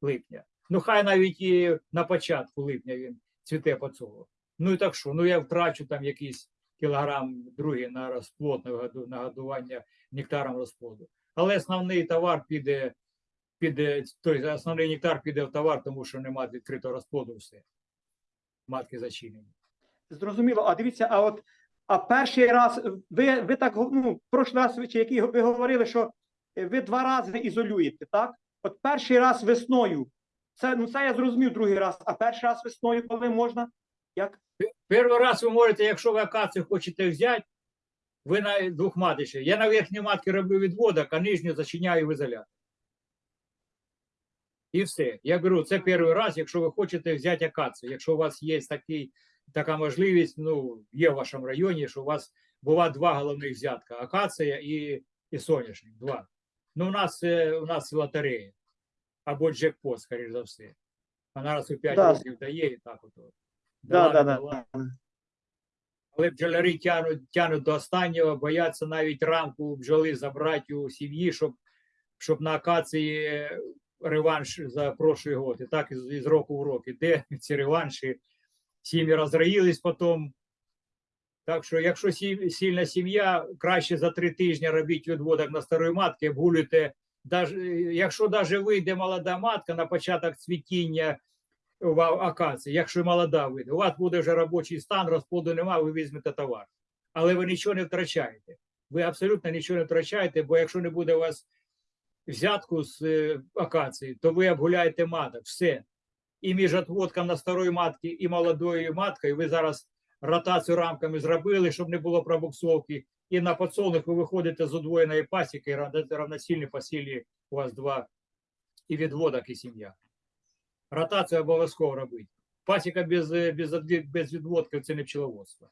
липня. Ну, хай навіть і на початку липня він цвіте по цього. Ну і так що? Ну я втрачу там якийсь кілограм другий на розплод, на году- на годування нектаром розплоду. Але основний товар піде, піде, тобто основний нектар піде в товар, тому що немає відкритого розплоду все. Матки зачинені. зрозуміло, а дивіться, а от а перший раз ви, ви так ну, прошлий раз ви, чи який ви говорили, що е, ви два рази ізолюєте, так? От перший раз весною. Це ну це я зрозумів другий раз, а перший раз весною, коли можна? Як? Перший раз ви можете, якщо ви акацію хочете взяти, ви на двох матичі. Я на верхній матки роблю відводок, а нижню зачиняю в ізолятор. І все. Я беру, це перший раз, якщо ви хочете взяти акацію. Якщо у вас є такий, така можливість, ну, є в вашому районі, що у вас бува два головних взятка: акація і, і соняшник. Два. Ну, у нас, е, у нас лотерея. Або джекпот, скоріш за все. Вона раз у 5 Да. років дає і так от. Да, да. Але бджолярі тянуть, тянуть до останнього, бояться навіть рамку бджоли забрати у сім'ї, щоб, щоб на акації реванш за прошлий год. І так із, року в рок. Іде ці реванші, сім'ї розроїлись потім. Так що, якщо сильна сім'я, краще за три тижні робіть відводок на старої матки, обгулюйте. Якщо навіть вийде молода матка на початок цвітіння в акації, якщо молода вийде, у вас буде вже робочий стан, розплоду немає, ви візьмете товар. Але ви нічого не втрачаєте. Ви абсолютно нічого не втрачаєте, бо якщо не буде у вас взятку з е, акації, то ви обгуляєте маток. Все. І між отводком на старої матки і молодою маткою ви зараз ротацію рамками зробили, щоб не було пробуксовки. І на подсолнух ви виходите з удвоєної пасіки, і равно- равноцільні по у вас два і відводок, і сім'я. Ротацію обов'язково робити. Пасіка без, е, без, без відводків це не пчеловодство.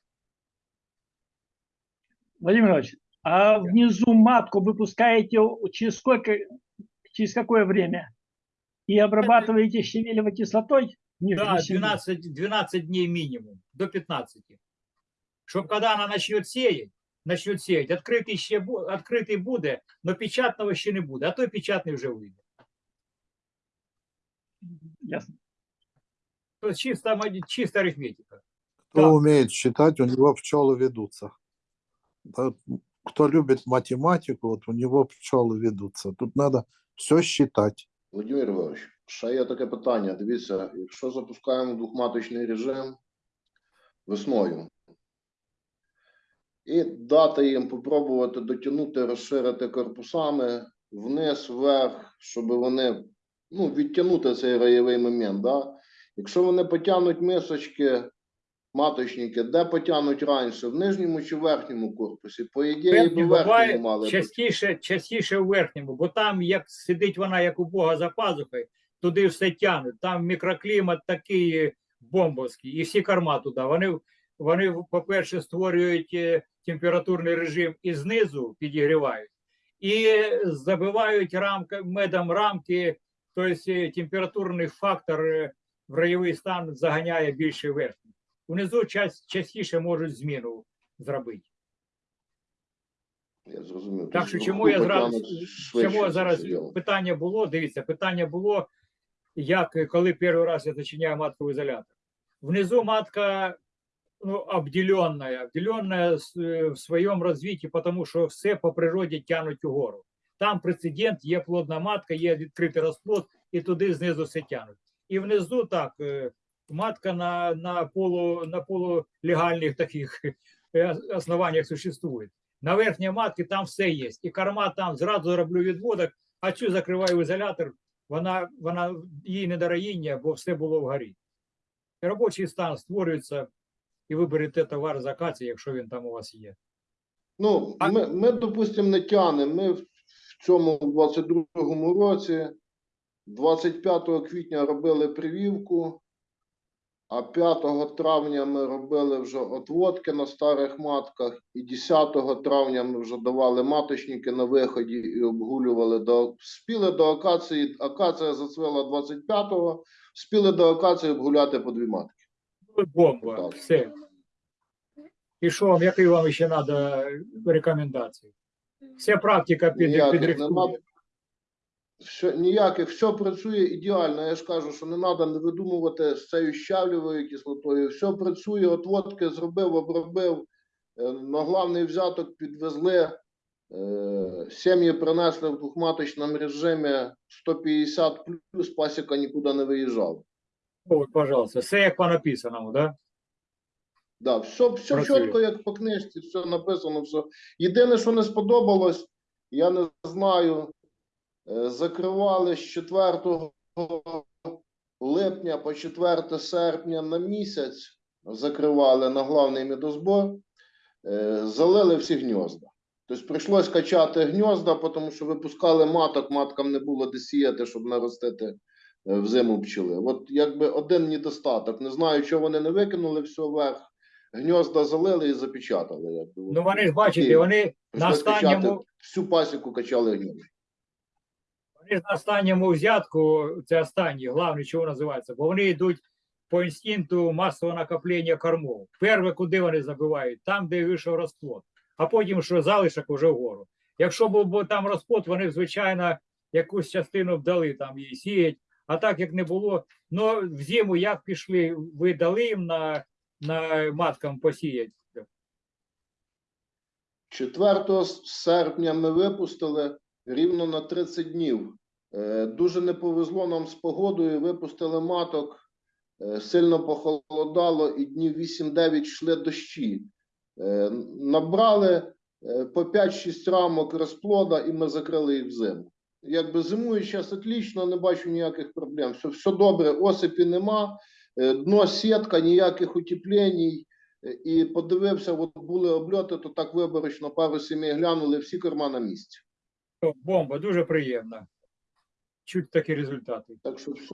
Владимир Иванович, а внизу матку выпускаете через сколько, через какое время? И обрабатываете щавелевой кислотой? Ні, Да, вісім днів. 12, 12 дней минимум, до 15. Щоб когда она начнет сеять, начнет сеять, відкритий ще бу- відкритий буде, но печатного ще не буде, а той печатний вже вийде. Ясно. То чисто, ма- чисто арифметика. Кто Да. умеет считать, у него пчелы ведутся. Кто любит математику, вот у него пчелы ведутся. Тут надо все считать. Володимир Ігорович, ще є таке питання. Дивіться, якщо запускаємо двохматочний режим весною і дати їм попробувати дотягнути, розширити корпусами вниз, вверх, щоб вони ну, відтягнути цей раєвий момент. Да? Якщо вони потягнуть мисочки, маточники, де потягнуть раніше, в нижньому чи верхньому корпусі? По ідеї, буває верхньому мали. частіше, частіше в верхньому, бо там, як сидить вона, як у Бога за пазухою, туди все тягнуть. Там мікроклімат такий бомбовський, і всі корма туди. Вони, вони по-перше, створюють е, температурний режим і знизу підігрівають, і забивають рамка, медом рамки, тобто е, температурний фактор е, в райовий стан заганяє більше верхній. Унизу час, частіше можуть зміну зробити. Я зрозумів. Так що чому я швидше чому це зараз питання було? Дивіться, питання було, як коли перший раз я зачиняю матковий ізолятор. Внизу матка ну, обделенная, обделенная е, в своєму розвитті, тому що все по природі тянуть угору. Там прецедент, є плодна матка, є відкритий розплод, і туди знизу все тянуть. І внизу так, е, матка на, на, полу, на полулегальних таких е, основаннях существує. На верхній матці там все є. І корма там зразу роблю відводок, а цю закриваю в ізолятор, вона, вона їй не дороїння, бо все було вгорі. Робочий стан створюється, і ви берете товар з акації, якщо він там у вас є. Ну, А- ми, ми, допустимо, не тянемо. Ми в цьому 22-му році, 25 квітня робили прививку, а 5 травня ми робили вже отводки на старих матках, і 10 травня ми вже давали маточники на виході і обгулювали до спіли до акації. Акація зацвела 25-го, спіли до акації обгуляти по дві матки. Бомба, Так. все. І що вам, які вам ще треба рекомендації? Вся практика під, підрихтує. Все, ніяких, все працює ідеально. Я ж кажу, що не треба не видумувати з цією щавлевою кислотою. Все працює, отводки зробив, обробив. Е, На главний взяток підвезли. е, Сім'ї принесли в двохматочному режимі 150 плюс, пасіка нікуди не виїжджав. От, пожалуйста, все як по написаному, да? Да, все, все Працює. чітко, як по книжці, все написано, все. Єдине, що не сподобалось, я не знаю, закривали з 4 липня по 4 серпня на місяць, закривали на главний медозбор, е, залили всі гнізда. Тобто прийшлось качати гнізда, тому що випускали маток, маткам не було де сіяти, щоб наростити е, в зиму пчели. От якби один недостаток. Не знаю, чого вони не викинули все вверх. Гнізда залили і запечатали. Якби. Ну вони ж бачите, вони на качати, останньому, всю пасіку качали гнізда. Вони на останньому взятку, це останній, головне, чого називається, бо вони йдуть по інстинкту масового накоплення кормов. Перше, куди вони забивають, там, де вийшов розплод, а потім, що залишок уже вгору. Якщо був там розплод, вони звичайно, якусь частину б дали там її сіять, а так як не було. Ну, в зиму як пішли, ви дали їм на, на маткам посіяти? 4 серпня ми випустили рівно на 30 днів. Е, Дуже не повезло нам з погодою. Випустили маток, е, сильно похолодало, і днів 8-9 йшли дощі. Е, Набрали по 5-6 рамок розплода, і ми закрили їх в зиму. Якби зимує зараз отлично, не бачу ніяких проблем. Все, все добре, осипі нема, дно сітка, ніяких утеплень. І подивився, от були обльоти, то так виборочно пару сімей глянули, всі корма на місці. Бомба, дуже приємно. Чуть такі результати. Так що все,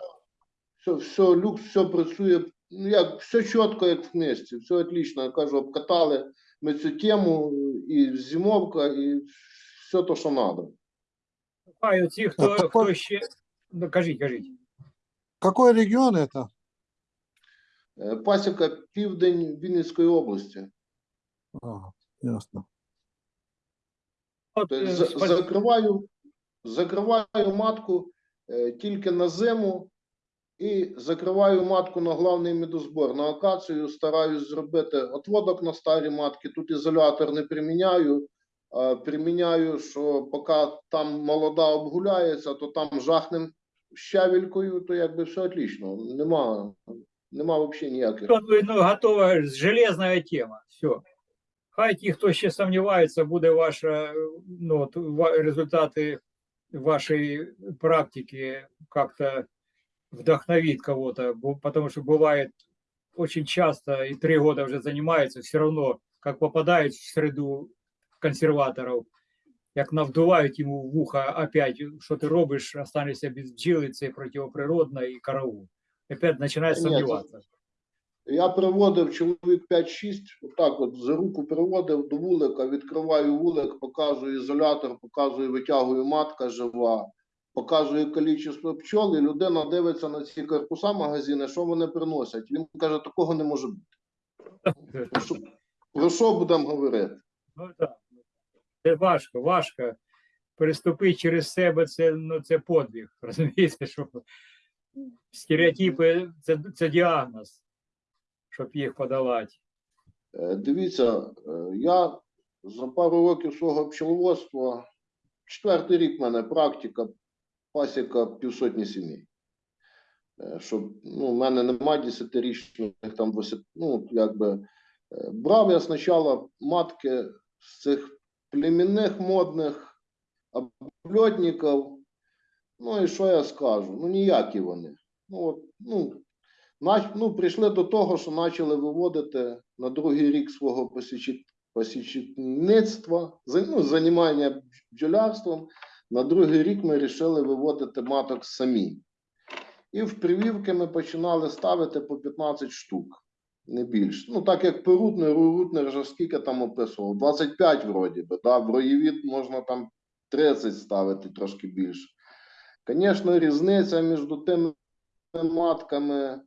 все, все люкс, все працює. Ну як, все чітко, як в книжці, все отлично. Я кажу, обкатали ми цю тему, і зимовка, і все то, що треба. А ці, хто, А какой- хто ще. Ну, кажіть, кажіть. Какой регион это? Е, Пасіка південь Вінницької області. Ага, ясно. От, Тобто е, за- спа- закриваю, закриваю матку е, тільки на зиму і закриваю матку на главний медозбор. На акацію стараюсь зробити отводок на старі матки. Тут ізолятор не приміняю. Приміняю, що поки там молода обгуляється, то там жахнем щавелькою, то якби все отлично. Нема, нема взагалі ніяких. Ну, готова железная тема. Все. Хай ті, хто ще сомнівається, буде ваша, ну, от, результати вашей практики как-то вдохновит кого-то, бо- потому что бывает очень часто, и три года уже занимается, все равно, как попадает в среду консерваторов, як навдувають йому в ухо опять, що ти робиш, останешся без бджіли, це противоприродно і караул. Опять починає Та ні, сумніватися. Я приводив чоловік 5-6, отак от за руку приводив до вулика, відкриваю вулик, показую ізолятор, показую, витягую матка жива, показую кількість пчол, і людина дивиться на ці корпуса магазини, що вони приносять. Він каже, такого не може бути. Про що, про що будемо говорити? Ну так. Це важко, важко. Переступити через себе це, ну, це подвиг. Розумієте, що стереотипи це, це діагноз, щоб їх подолати. Е, Дивіться, е, я за пару років свого пчеловодства, четвертий рік в мене практика, пасіка півсотні сімей. Щоб, ну, в мене немає десятирічних, там, ну, якби, е, брав я спочатку матки з цих племінних модних обльотників, ну і що я скажу? Ну, ніякі вони. Ну, от, ну, ну, прийшли до того, що почали виводити на другий рік свого посічництва, ну, займання бджолярством. На другий рік ми вирішили виводити маток самі. І в привівки ми починали ставити по 15 штук, не більше. Ну, так як Перутнер, Рурутнер вже скільки там описував? 25 вроді би, да? в роєвід можна там 30 ставити трошки більше. Звісно, різниця між тими матками,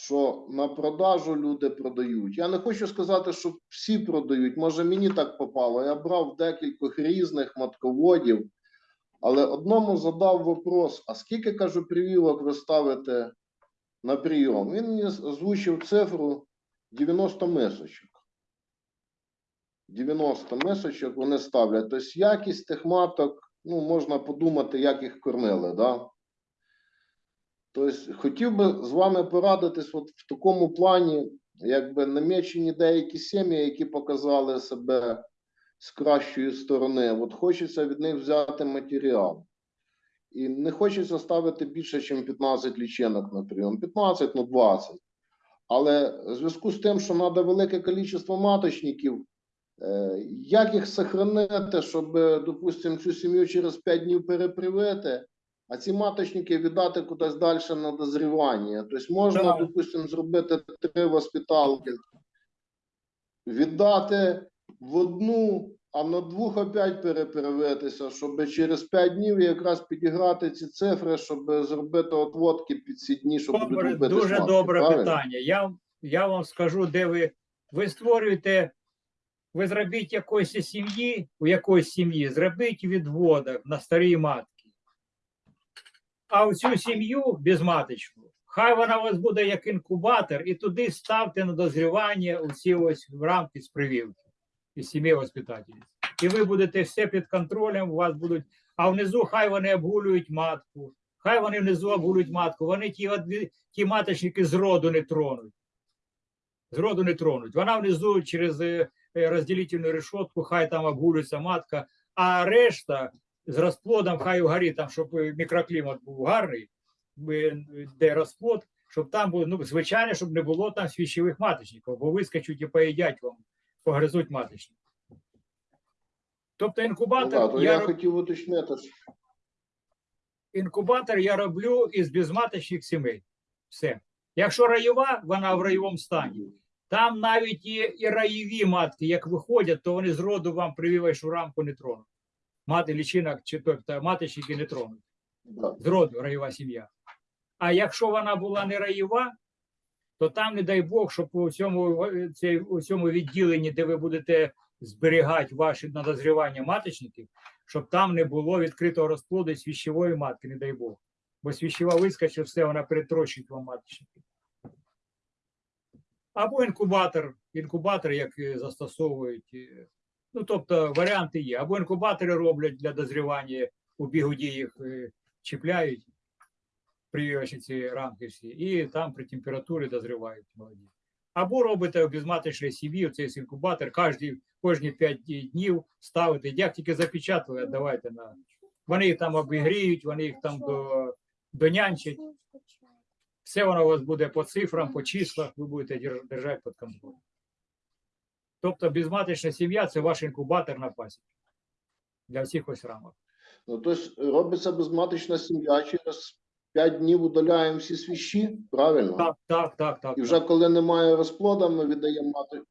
що на продажу люди продають. Я не хочу сказати, що всі продають. Може, мені так попало. Я брав декількох різних матководів, але одному задав вопрос: а скільки кажу привілок ви ставите на прийом? Він мені озвучив цифру 90 мисочок. 90 мисочок вони ставлять. Тобто якість тих маток, ну, можна подумати, як їх кормили. Да? Тобто хотів би з вами порадитись от в такому плані, якби намічені деякі сім'ї, які показали себе з кращої сторони. От хочеться від них взяти матеріал. І не хочеться ставити більше, ніж 15 лічинок на прийом. 15, ну 20. Але в зв'язку з тим, що треба велике кількість маточників, е, як їх сохранити, щоб, допустимо, цю сім'ю через 5 днів перепривити, а ці маточники віддати кудись далі на дозрівання. Тобто можна, Так. допустимо, зробити три воспиталки, віддати в одну, а на двох опять перепривитися, щоб через 5 днів якраз підіграти ці цифри, щоб зробити отводки під ці дні, щоб будуть Добре, робити дуже сматки, добре правильно? питання. Я, я вам скажу, де ви, ви створюєте, ви зробіть якоїсь сім'ї, у якоїсь сім'ї, зробіть відводок на старі матки. А в цю сім'ю безматочну, хай вона у вас буде як інкубатор, і туди ставте на дозрівання усі ось в рамки з прививки і сім'ї воспитательниць. І ви будете все під контролем, у вас будуть, а внизу хай вони обгулюють матку, хай вони внизу обгулюють матку, вони ті, ті маточники з роду не тронуть. З роду не тронуть. Вона внизу через е, розділительну решетку, хай там обгулюється матка, а решта з розплодом, хай угорі, там, щоб мікроклімат був гарний, де розплод, щоб там було, ну, звичайно, щоб не було там свіщових маточників, бо вискочуть і поїдять вам, погризуть маточник. Тобто Ну, інкубатор, да, то я, я хотів уточнити. інкубатор я роблю із безматочних сімей. Все. Якщо раєва, вона в раєвому стані. Там навіть і, і раєві матки, як виходять, то вони з роду вам прививаючу рамку не тронуть. Мати лічинок чи тобто маточники не тронуть. Да. З роду раєва сім'я. А якщо вона була не раєва, то там, не дай Бог, щоб у цьому, е, цей, у цьому відділенні, де ви будете зберігати ваші надозрівання маточників, щоб там не було відкритого розплоду свіщової матки, не дай Бог. Бо свіщова вискочить, все, вона перетрощить вам маточники. Або інкубатор, інкубатор, як е, застосовують. Ну, тобто варіанти є. Або інкубатори роблять для дозрівання у бігуді їх е, чіпляють, прививаючи ці рамки всі, і там при температурі дозрівають молоді. Або робите у безматочній сім'ї, цей інкубатор, кожні, кожні 5 днів ставите, як тільки запечатали, давайте на. Вони їх там обігріють, вони їх там до, донянчать. Все воно у вас буде по цифрам, по числах, ви будете дер- держати під контролем. Тобто безматочна сім'я це ваш інкубатор на пасіці для всіх ось рамок. Ну, тобто робиться безматочна сім'я, через 5 днів удаляємо всі свіщі, правильно? Так, так, так, так. І так. вже коли немає розплода, ми віддаємо мати.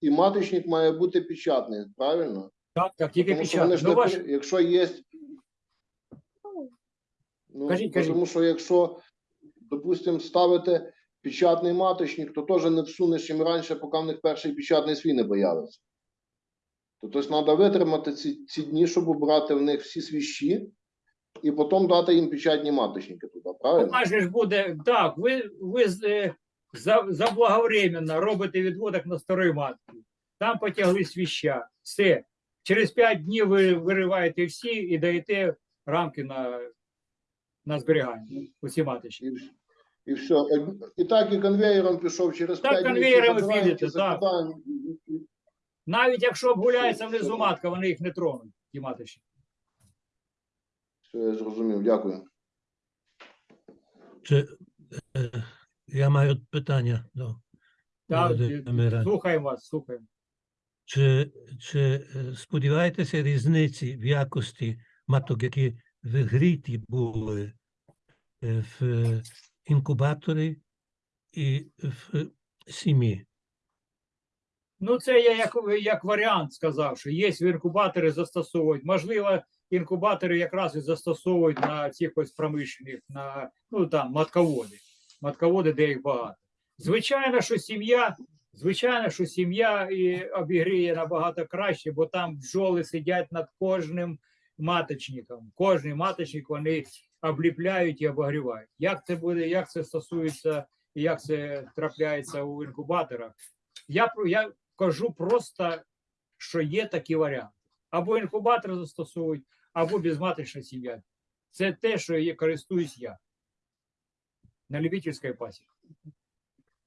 І маточник має бути печатний, правильно? Так, так, тільки Тому ж Ну, не ваш... якщо є. Ну, Кажіть, кажіть. Тому що якщо, допустимо, ставити печатний маточник, то теж не всунеш їм раніше, поки в них перший печатний свій не появиться. То тобто треба витримати ці, ці дні, щоб обрати в них всі свіщі, і потім дати їм печатні маточники туди, правильно? У вас же ж буде так, ви, ви е, за, заблаговременно робите відводок на старої матки. Там потягли свіща. Все. Через 5 днів ви вириваєте всі і даєте рамки на, на зберігання. Усі маточні. І, все. І так і конвеєром пішов через Так, 5 днів. конвеєром ті підете, так. Навіть якщо обгуляється Все, внизу все. матка, вони їх не тронуть, ті маточні. Все, я зрозумів, дякую. Чи, е, я маю питання до Так, Володимира. слухаємо вас, слухаємо. Чи, чи е, сподіваєтеся різниці в якості маток, які вигріті були е, в е, інкубаторі і в сім'ї? Ну, це я як, як варіант сказав, що є інкубатори застосовують. Можливо, інкубатори якраз і застосовують на цих ось промишлених, на ну там матководи. Матководи, де їх багато. Звичайно, що сім'я, звичайно, що сім'я і обігріє набагато краще, бо там бджоли сидять над кожним маточником. Кожний маточник вони обліпляють і обогрівають. Як це буде, як це стосується і як це трапляється у інкубаторах? Я, я кажу просто, що є такі варіанти. Або інкубатор застосовують, або безматочна сім'я. Це те, що є, користуюсь я. На любительській пасіці.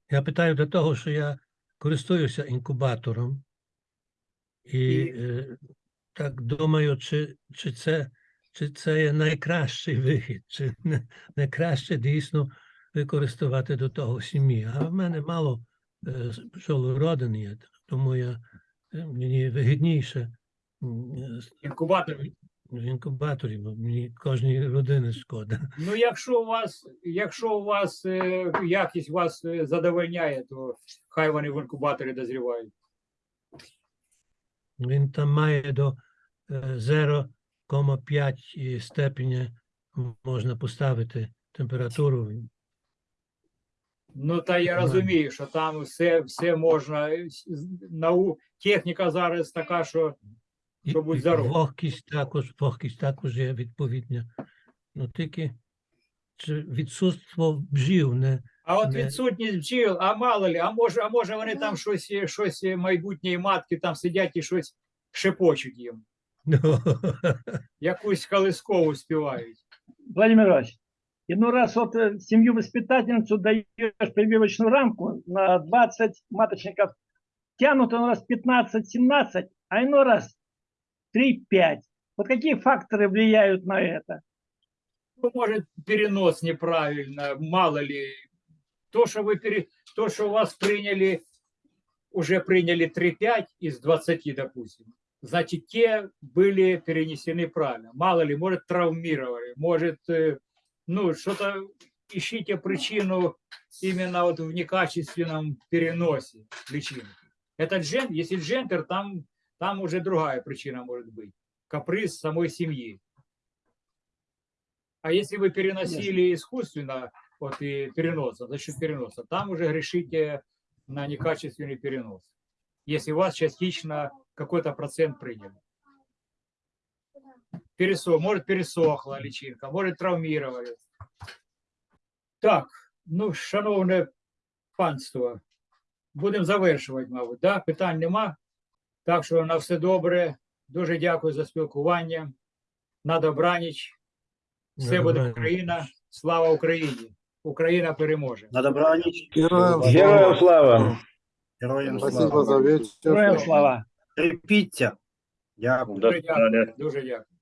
Я питаю до того, що я користуюся інкубатором і, І- е, так думаю, чи, чи, це, чи це є найкращий вихід, чи не, не дійсно використовувати до того сім'ї. А в мене мало е, пчолородин є, тому я, е, мені вигідніше е, з- Інкубатор. в інкубаторі, бо мені кожній родини шкода. Ну, якщо у вас, якщо у вас якість вас задовольняє, то хай вони в інкубаторі дозрівають. Він там має до е, 0,5 степеня можна поставити температуру. Ну, та я розумію, що там все, все можна. Нау... Техніка зараз така, що Що будь здоров. Вогкість також, вогкість також є відповідня. Ну тільки чи відсутство бджіл не А от Не. відсутність бджіл, а мало ли, а може, а може вони там щось, е, щось е, майбутньої матки там сидять і щось шепочуть їм, якусь колискову співають. Владимир Иванович, иной раз вот э, семью-воспитательницу даешь прививочную рамку на 20 маточников, тянут иной раз 15-17, а иной раз 3-5. Вот какие факторы влияют на это? Ну, может, перенос неправильно, мало ли. То, что вы пере... то, что у вас приняли, уже приняли 3-5 из 20, допустим, значит, те были перенесены правильно. Мало ли, может, травмировали, может, э, ну, что-то ищите причину именно вот в некачественном переносе личинки. Это джен, если джентер, там, там уже другая причина может быть. Каприз самой семьи. А если вы переносили искусственно, от и переноса, за счет переноса. Там уже грешите на некачественный перенос. Если у вас частично какой-то процент приняли. Пересох, может пересохла личинка, может травмировали. Так, ну, шановне панство, будемо завершувати, мабуть. Да? Питань нема. Так що на все добре. Дуже дякую за спілкування. На добраніч. Все буде. Україна. Слава Україні! Україна переможе. На добраніч. Героям слава! Героям Спасибо слава. Героям слава! Терпіться. Дякую. Дуже дякую. Дуже дякую.